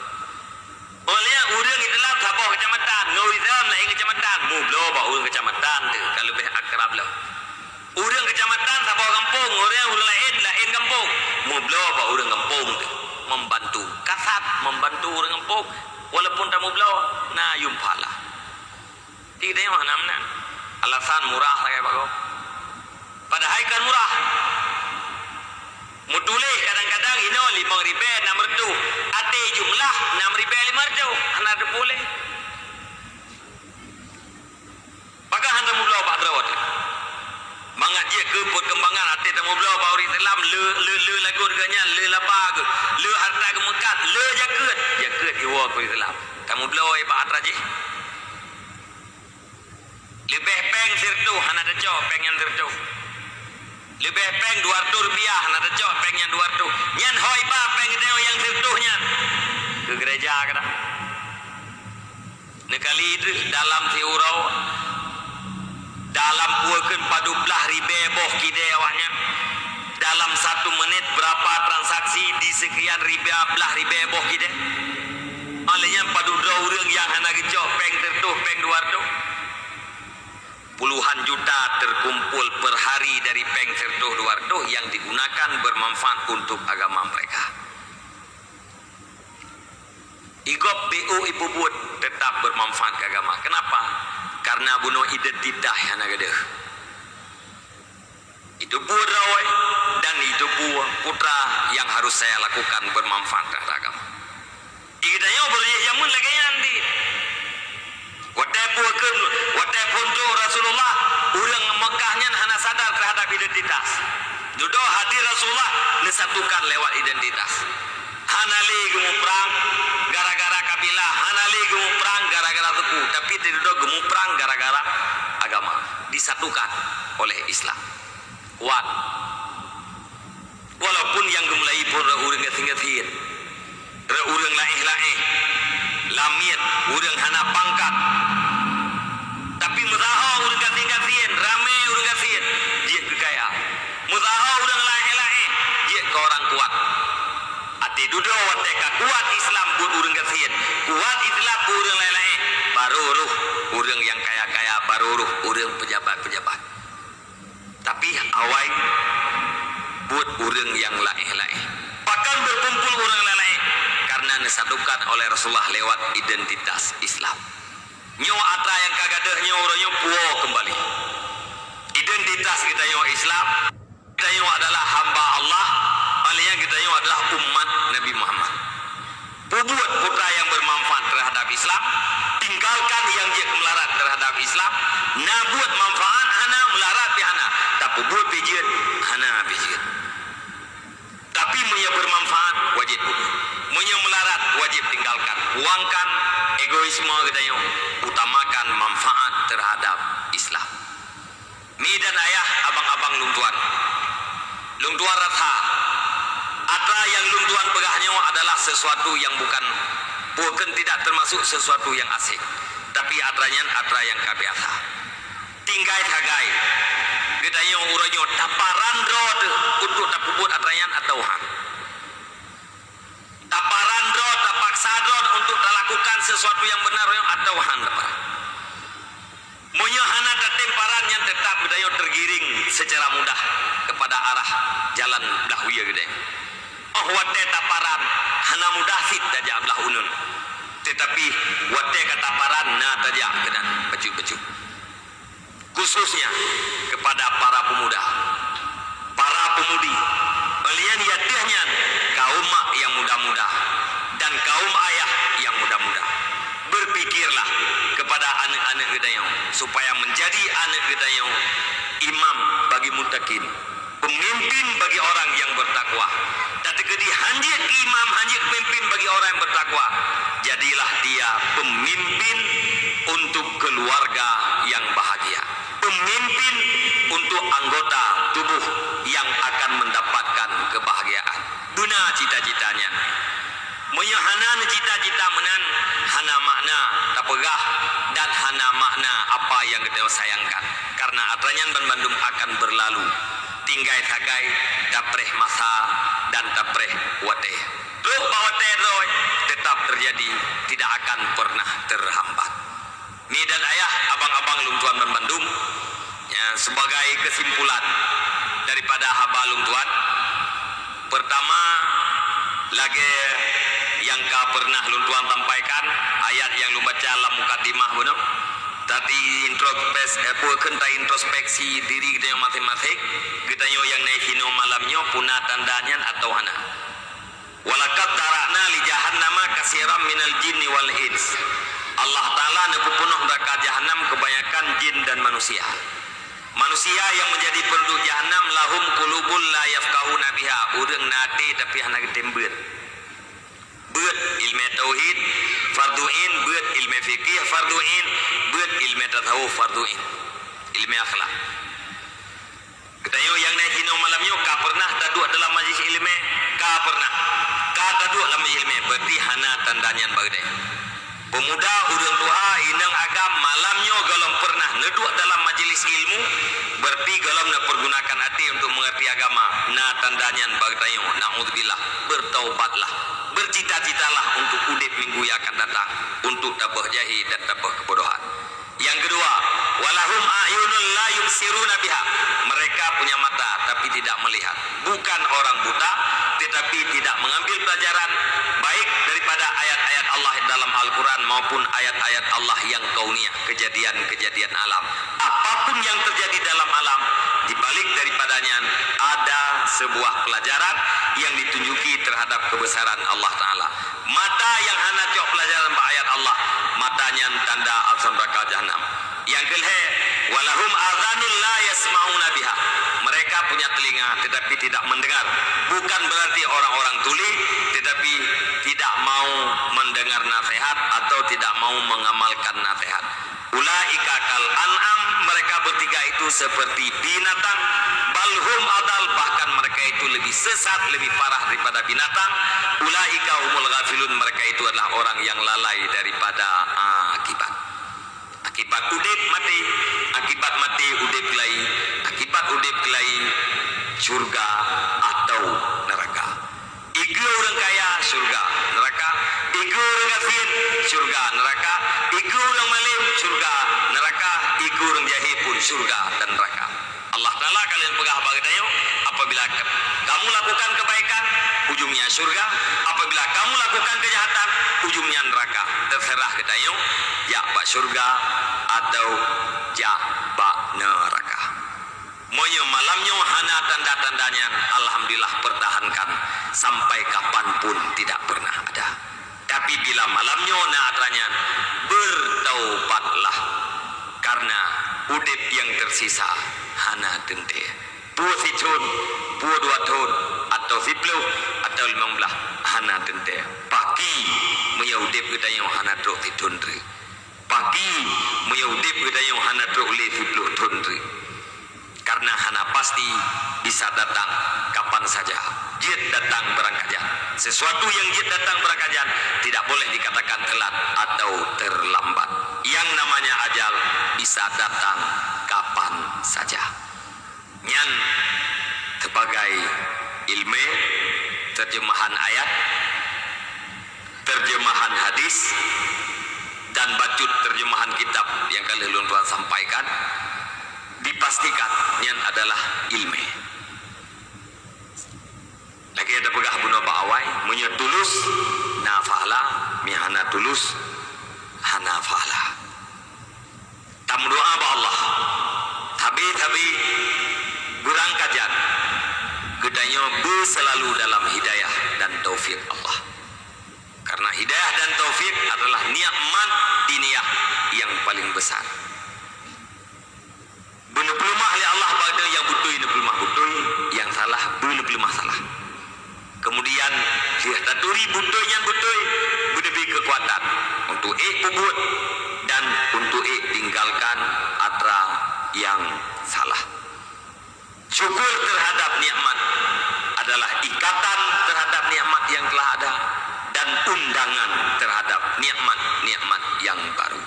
Oleh orang Islam sabuh kecamatan ngau Islam lain kecamatan. Mublo bau orang kecamatan je kalau lebih akrab lah. Orang kecamatan sabuh kampung orang orang lain lain kampung. Mublo bau orang kampung je membantu. Kasat membantu orang kampung walaupun tak mublo na yumpala. Tidak yang mana alasan murah lah kayak bagus padahal kan murah. Mutulih kadang-kadang ino limang ribe enam retu ate jumlah enam ribe lima ada boleh. Maka handa mubla pak terawat mangat dia ke perkembangan? Ate tamu bela bauri Islam le le le lagu reganya le lapa ke? Le harta ke mekat le jaket? Jaket iwa ke Islam kamu bela ai pak atraji. Lebih peng sirtu hana ada cok peng yang sirtu lebih peng 200 rupiah nak cok peng yang 200 nyan hoi ba peng itu yang sentuhnya ke gereja kata nekali dalam tiurau dalam puakan padu belah ribe boh kide awaknya dalam satu menit berapa transaksi di sekian ribe belah ribe boh kide olehnya padu dua yang hana gecok peng tertuh peng 200 puluhan juta terkumpul per hari dari Peng Sertuh Duardo yang digunakan bermanfaat untuk agama mereka. Igop BU Ibu Buat tetap bermanfaat ke agama. Kenapa? Karena bunuh identitas yang ada. Itu buat rawai dan itu buat putra yang harus saya lakukan bermanfaat terhadap agama. Ikutnya boleh jamun lagi nanti. Ke wataupun tu Rasulullah orang Mekahnya hanya sadar terhadap identitas. Jodoh hadir Rasulullah disatukan lewat identitas. Hanali gemu perang tidak gemu perang gara-gara agama. Disatukan oleh Islam. Kuat. Walaupun yang gemulai pun orang ngeting-ngeting. Orang lain-lain. Lamit, orang hana pangkat, tapi muzaha urang kasih-kasihin, ramai urang kasihin, dia kekaya. Muzaha urang lain-lain, dia ke orang kuat. Ati duduk wateka kuat Islam buat urang kasihin, kuat Islam buat urang lain-lain. Baru ruh urang yang kaya-kaya, baru ruh urang pejabat-pejabat. Tapi awai buat urang yang lain-lain. Bahkan berkumpul urang lain-lain disatukan oleh Rasulullah lewat identitas Islam. Nyo atra yang kagadah nyo orangnya puo kembali. Identitas kita nyo Islam, kita nyo adalah hamba Allah, paling kita nyo adalah umat Nabi Muhammad. Buat putra yang bermanfaat terhadap Islam, tinggalkan yang dia melarat terhadap Islam, na buat manfaat hana melarat di hana, tapi buat pijian hana pijian. Tapi punya bermanfaat wajib melarat wajib Buangkan egoisme kita yang utamakan manfaat terhadap Islam. Mi dan ayah abang-abang lungtuan. Lungtuan ratha. Atra yang lungtuan pegahnya adalah sesuatu yang bukan bukan tidak termasuk sesuatu yang asing. Tapi atranya atra yang kabiasa. Tinggai tagai. kita yang uranyo taparan rod untuk tapubut atrayan atau han taparan rod rod untuk lakukan sesuatu yang benar atau han dapat Munyahana temparan yang tetap budaya tergiring secara mudah kepada arah jalan dahwiya gede. Oh wate taparan hana mudah fit daja belah unun. Tetapi wate kataparan na daja kena baju-baju. Khususnya kepada para pemuda, para pemudi, belian yatiahnya kaum yang muda-muda dan kaum ayah yang muda-muda. Berpikirlah kepada anak-anak yang supaya menjadi anak yang imam bagi mutakin pemimpin bagi orang yang bertakwa. Dan kedi hanjit imam hanjit pemimpin bagi orang yang bertakwa. Jadilah dia pemimpin untuk keluarga yang bahagia. Pemimpin untuk anggota tubuh yang akan mendapatkan kebahagiaan. Guna cita-citanya Menyahanan cita-cita menan. Hana makna tak pegah dan hana makna apa yang kita sayangkan. Karena atranyan ban Bandung akan berlalu. Tinggai tagai dapreh masa dan dapreh wate ruh bawate roy tetap terjadi tidak akan pernah terhambat. Ni dan ayah abang-abang lungtuan ban Bandung ya, sebagai kesimpulan daripada haba lungtuan pertama lagi yang kau pernah luntuan sampaikan ayat yang lu baca dalam mukadimah benar tadi introspeksi eh, kenta introspeksi diri kita yang matematik kita yang naik hino malamnya punah tandanya atau hana. Walakat tarakna li jahannama kasiram minal jinni wal ins. Allah Ta'ala neku penuh neraka jahannam kebanyakan jin dan manusia. Manusia yang menjadi penduduk jahannam lahum kulubul la yafkahuna biha. Urang nate tapi hana getembet buat ilmu tauhid farduin buat ilmu fikih farduin buat ilmu tasawuf farduin ilmu akhlak. Kita yo yang naik hino malam yo ka pernah taduk dalam majlis ilmu? Ka pernah. Ka taduk dalam majlis ilmu. Berarti hana tandanya bagde pemuda urang tua inang agam malamnya galam pernah neduk dalam majlis ilmu berarti galam nak pergunakan hati untuk mengerti agama. Na tandanya bagdayo naudzubillah bertaubatlah bercita-citalah untuk udip minggu yang akan datang untuk tabah jahi dan tabah kebodohan. Yang kedua walahum ayunul la yubsiruna biha. Mereka punya mata tapi tidak melihat. Bukan orang buta tetapi tidak mengambil pelajaran baik daripada ayat-ayat Allah dalam Al-Quran maupun ayat-ayat Allah yang kauniyah kejadian-kejadian alam. Apapun yang terjadi dalam alam dibalik daripadanya ada sebuah pelajaran yang ditunjuki terhadap kebesaran Allah Ta'ala. Mata yang hanya cok pelajaran ayat Allah. Matanya tanda al-sanraka jahannam. Yang kelhe walahum adhanul la yasma'una biha. Mereka punya telinga tetapi tidak mendengar. Bukan berarti orang-orang tuli tetapi tidak mau mendengar nasihat atau tidak mau mengamalkan nasihat ulaika kal an'am mereka bertiga itu seperti binatang. Balhum adal bahkan mereka itu lebih sesat lebih parah daripada binatang. Ulaika humul ghafilun mereka itu adalah orang yang lalai daripada akibat. Akibat udip mati akibat mati udip kelai akibat udip kelai surga atau neraka. Iku orang kaya surga neraka. Iku orang kafir surga neraka surga dan neraka. Allah Ta'ala kalian pegah bagadayo apabila kamu lakukan kebaikan ujungnya surga. Apabila kamu lakukan kejahatan ujungnya neraka. Terserah kita yuk. Ya pak surga atau ya pak neraka. Moyo malamnya hana tanda-tandanya. Alhamdulillah pertahankan Sampai kapanpun tidak pernah ada. Tapi bila malamnya naatrannya Bertaubatlah. Karena udip yang tersisa. Hana dente Buah situn Buah dua tahun Atau sipluh Atau lima belah. Hana dente Pagi Moyo udip kita yang hana truk situn Pagi Moyo udip kita yang hana truk li sipluh tundri karena hana pasti bisa datang kapan saja. Jid datang berangkat sesuatu yang jid datang berangkat tidak boleh dikatakan telat atau terlambat yang namanya ajal bisa datang kapan saja. Nyan sebagai ilmu terjemahan ayat terjemahan hadis dan bacut terjemahan kitab yang kali Tuhan sampaikan dipastikan nyan adalah ilmu. Lagi ada pegah bunuh ba'awai menyetulus nafala mihana tulus hanafala tam doa ba Allah. Tapi tapi kurang kajian gedanya bu selalu dalam hidayah dan taufik Allah. Karena hidayah dan taufik adalah nikmat diniyah yang paling besar. Benar pelumah oleh Allah pada yang butuh ini pelumah butuh yang salah benar pelumah salah. Kemudian dia taturi butuh yang butuh lebih kekuatan untuk ik bubut tinggalkan atra yang salah. Syukur terhadap nikmat adalah ikatan terhadap nikmat yang telah ada dan undangan terhadap nikmat-nikmat yang baru.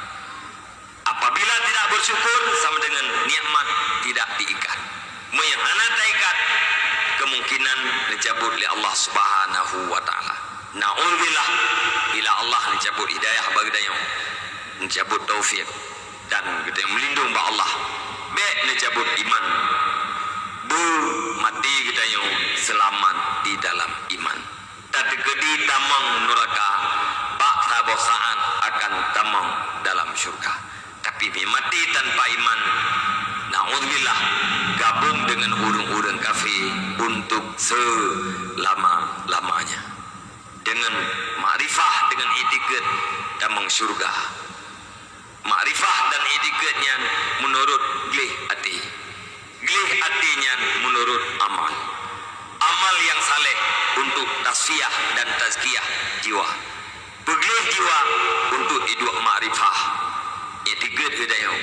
Apabila tidak bersyukur sama dengan nikmat tidak diikat menghana ikat kemungkinan dicabut oleh Allah Subhanahu wa taala. Naudzubillah. Bila Allah mencabut hidayah bagi dia mencabut taufik dan kita melindung ba Allah. Be mencabut iman. Bu mati kita yang selamat di dalam iman. Tapi kedi tamang neraka bak sabosaan akan tamang dalam syurga. Tapi mati tanpa iman Na'udzubillah gabung dengan urung-urung kafir untuk selama-lamanya. Dengan makrifah dengan etiket dan mengsyurga makrifah dan etiketnya menurut glih hati. Glih hatinya menurut amal. Amal yang saleh untuk tasfiyah dan tazkiyah jiwa. Beglih jiwa untuk hidup makrifah. Etiket hidayah.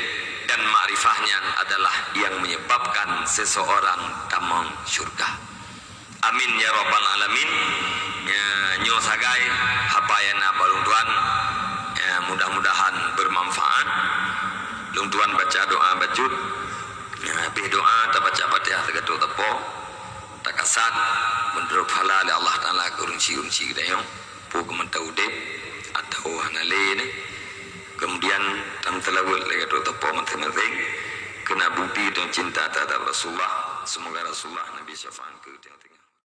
Dan makrifahnya adalah yang menyebabkan seseorang tamang syurga. Amin ya rabbal alamin. Ya nyo sagai hapayana balung tuan ya, mudah-mudahan bermanfaat. Lung tuan baca doa bajut ya habis doa ta baca fatihah tegato tepo takasat menurut halal Allah taala kurunci-kurunci kita yo pu kementaude atau hanale ni kemudian tam telawul tu tepo masing-masing kena bukti dan cinta terhadap Rasulullah. Semoga Rasulullah Nabi syafaat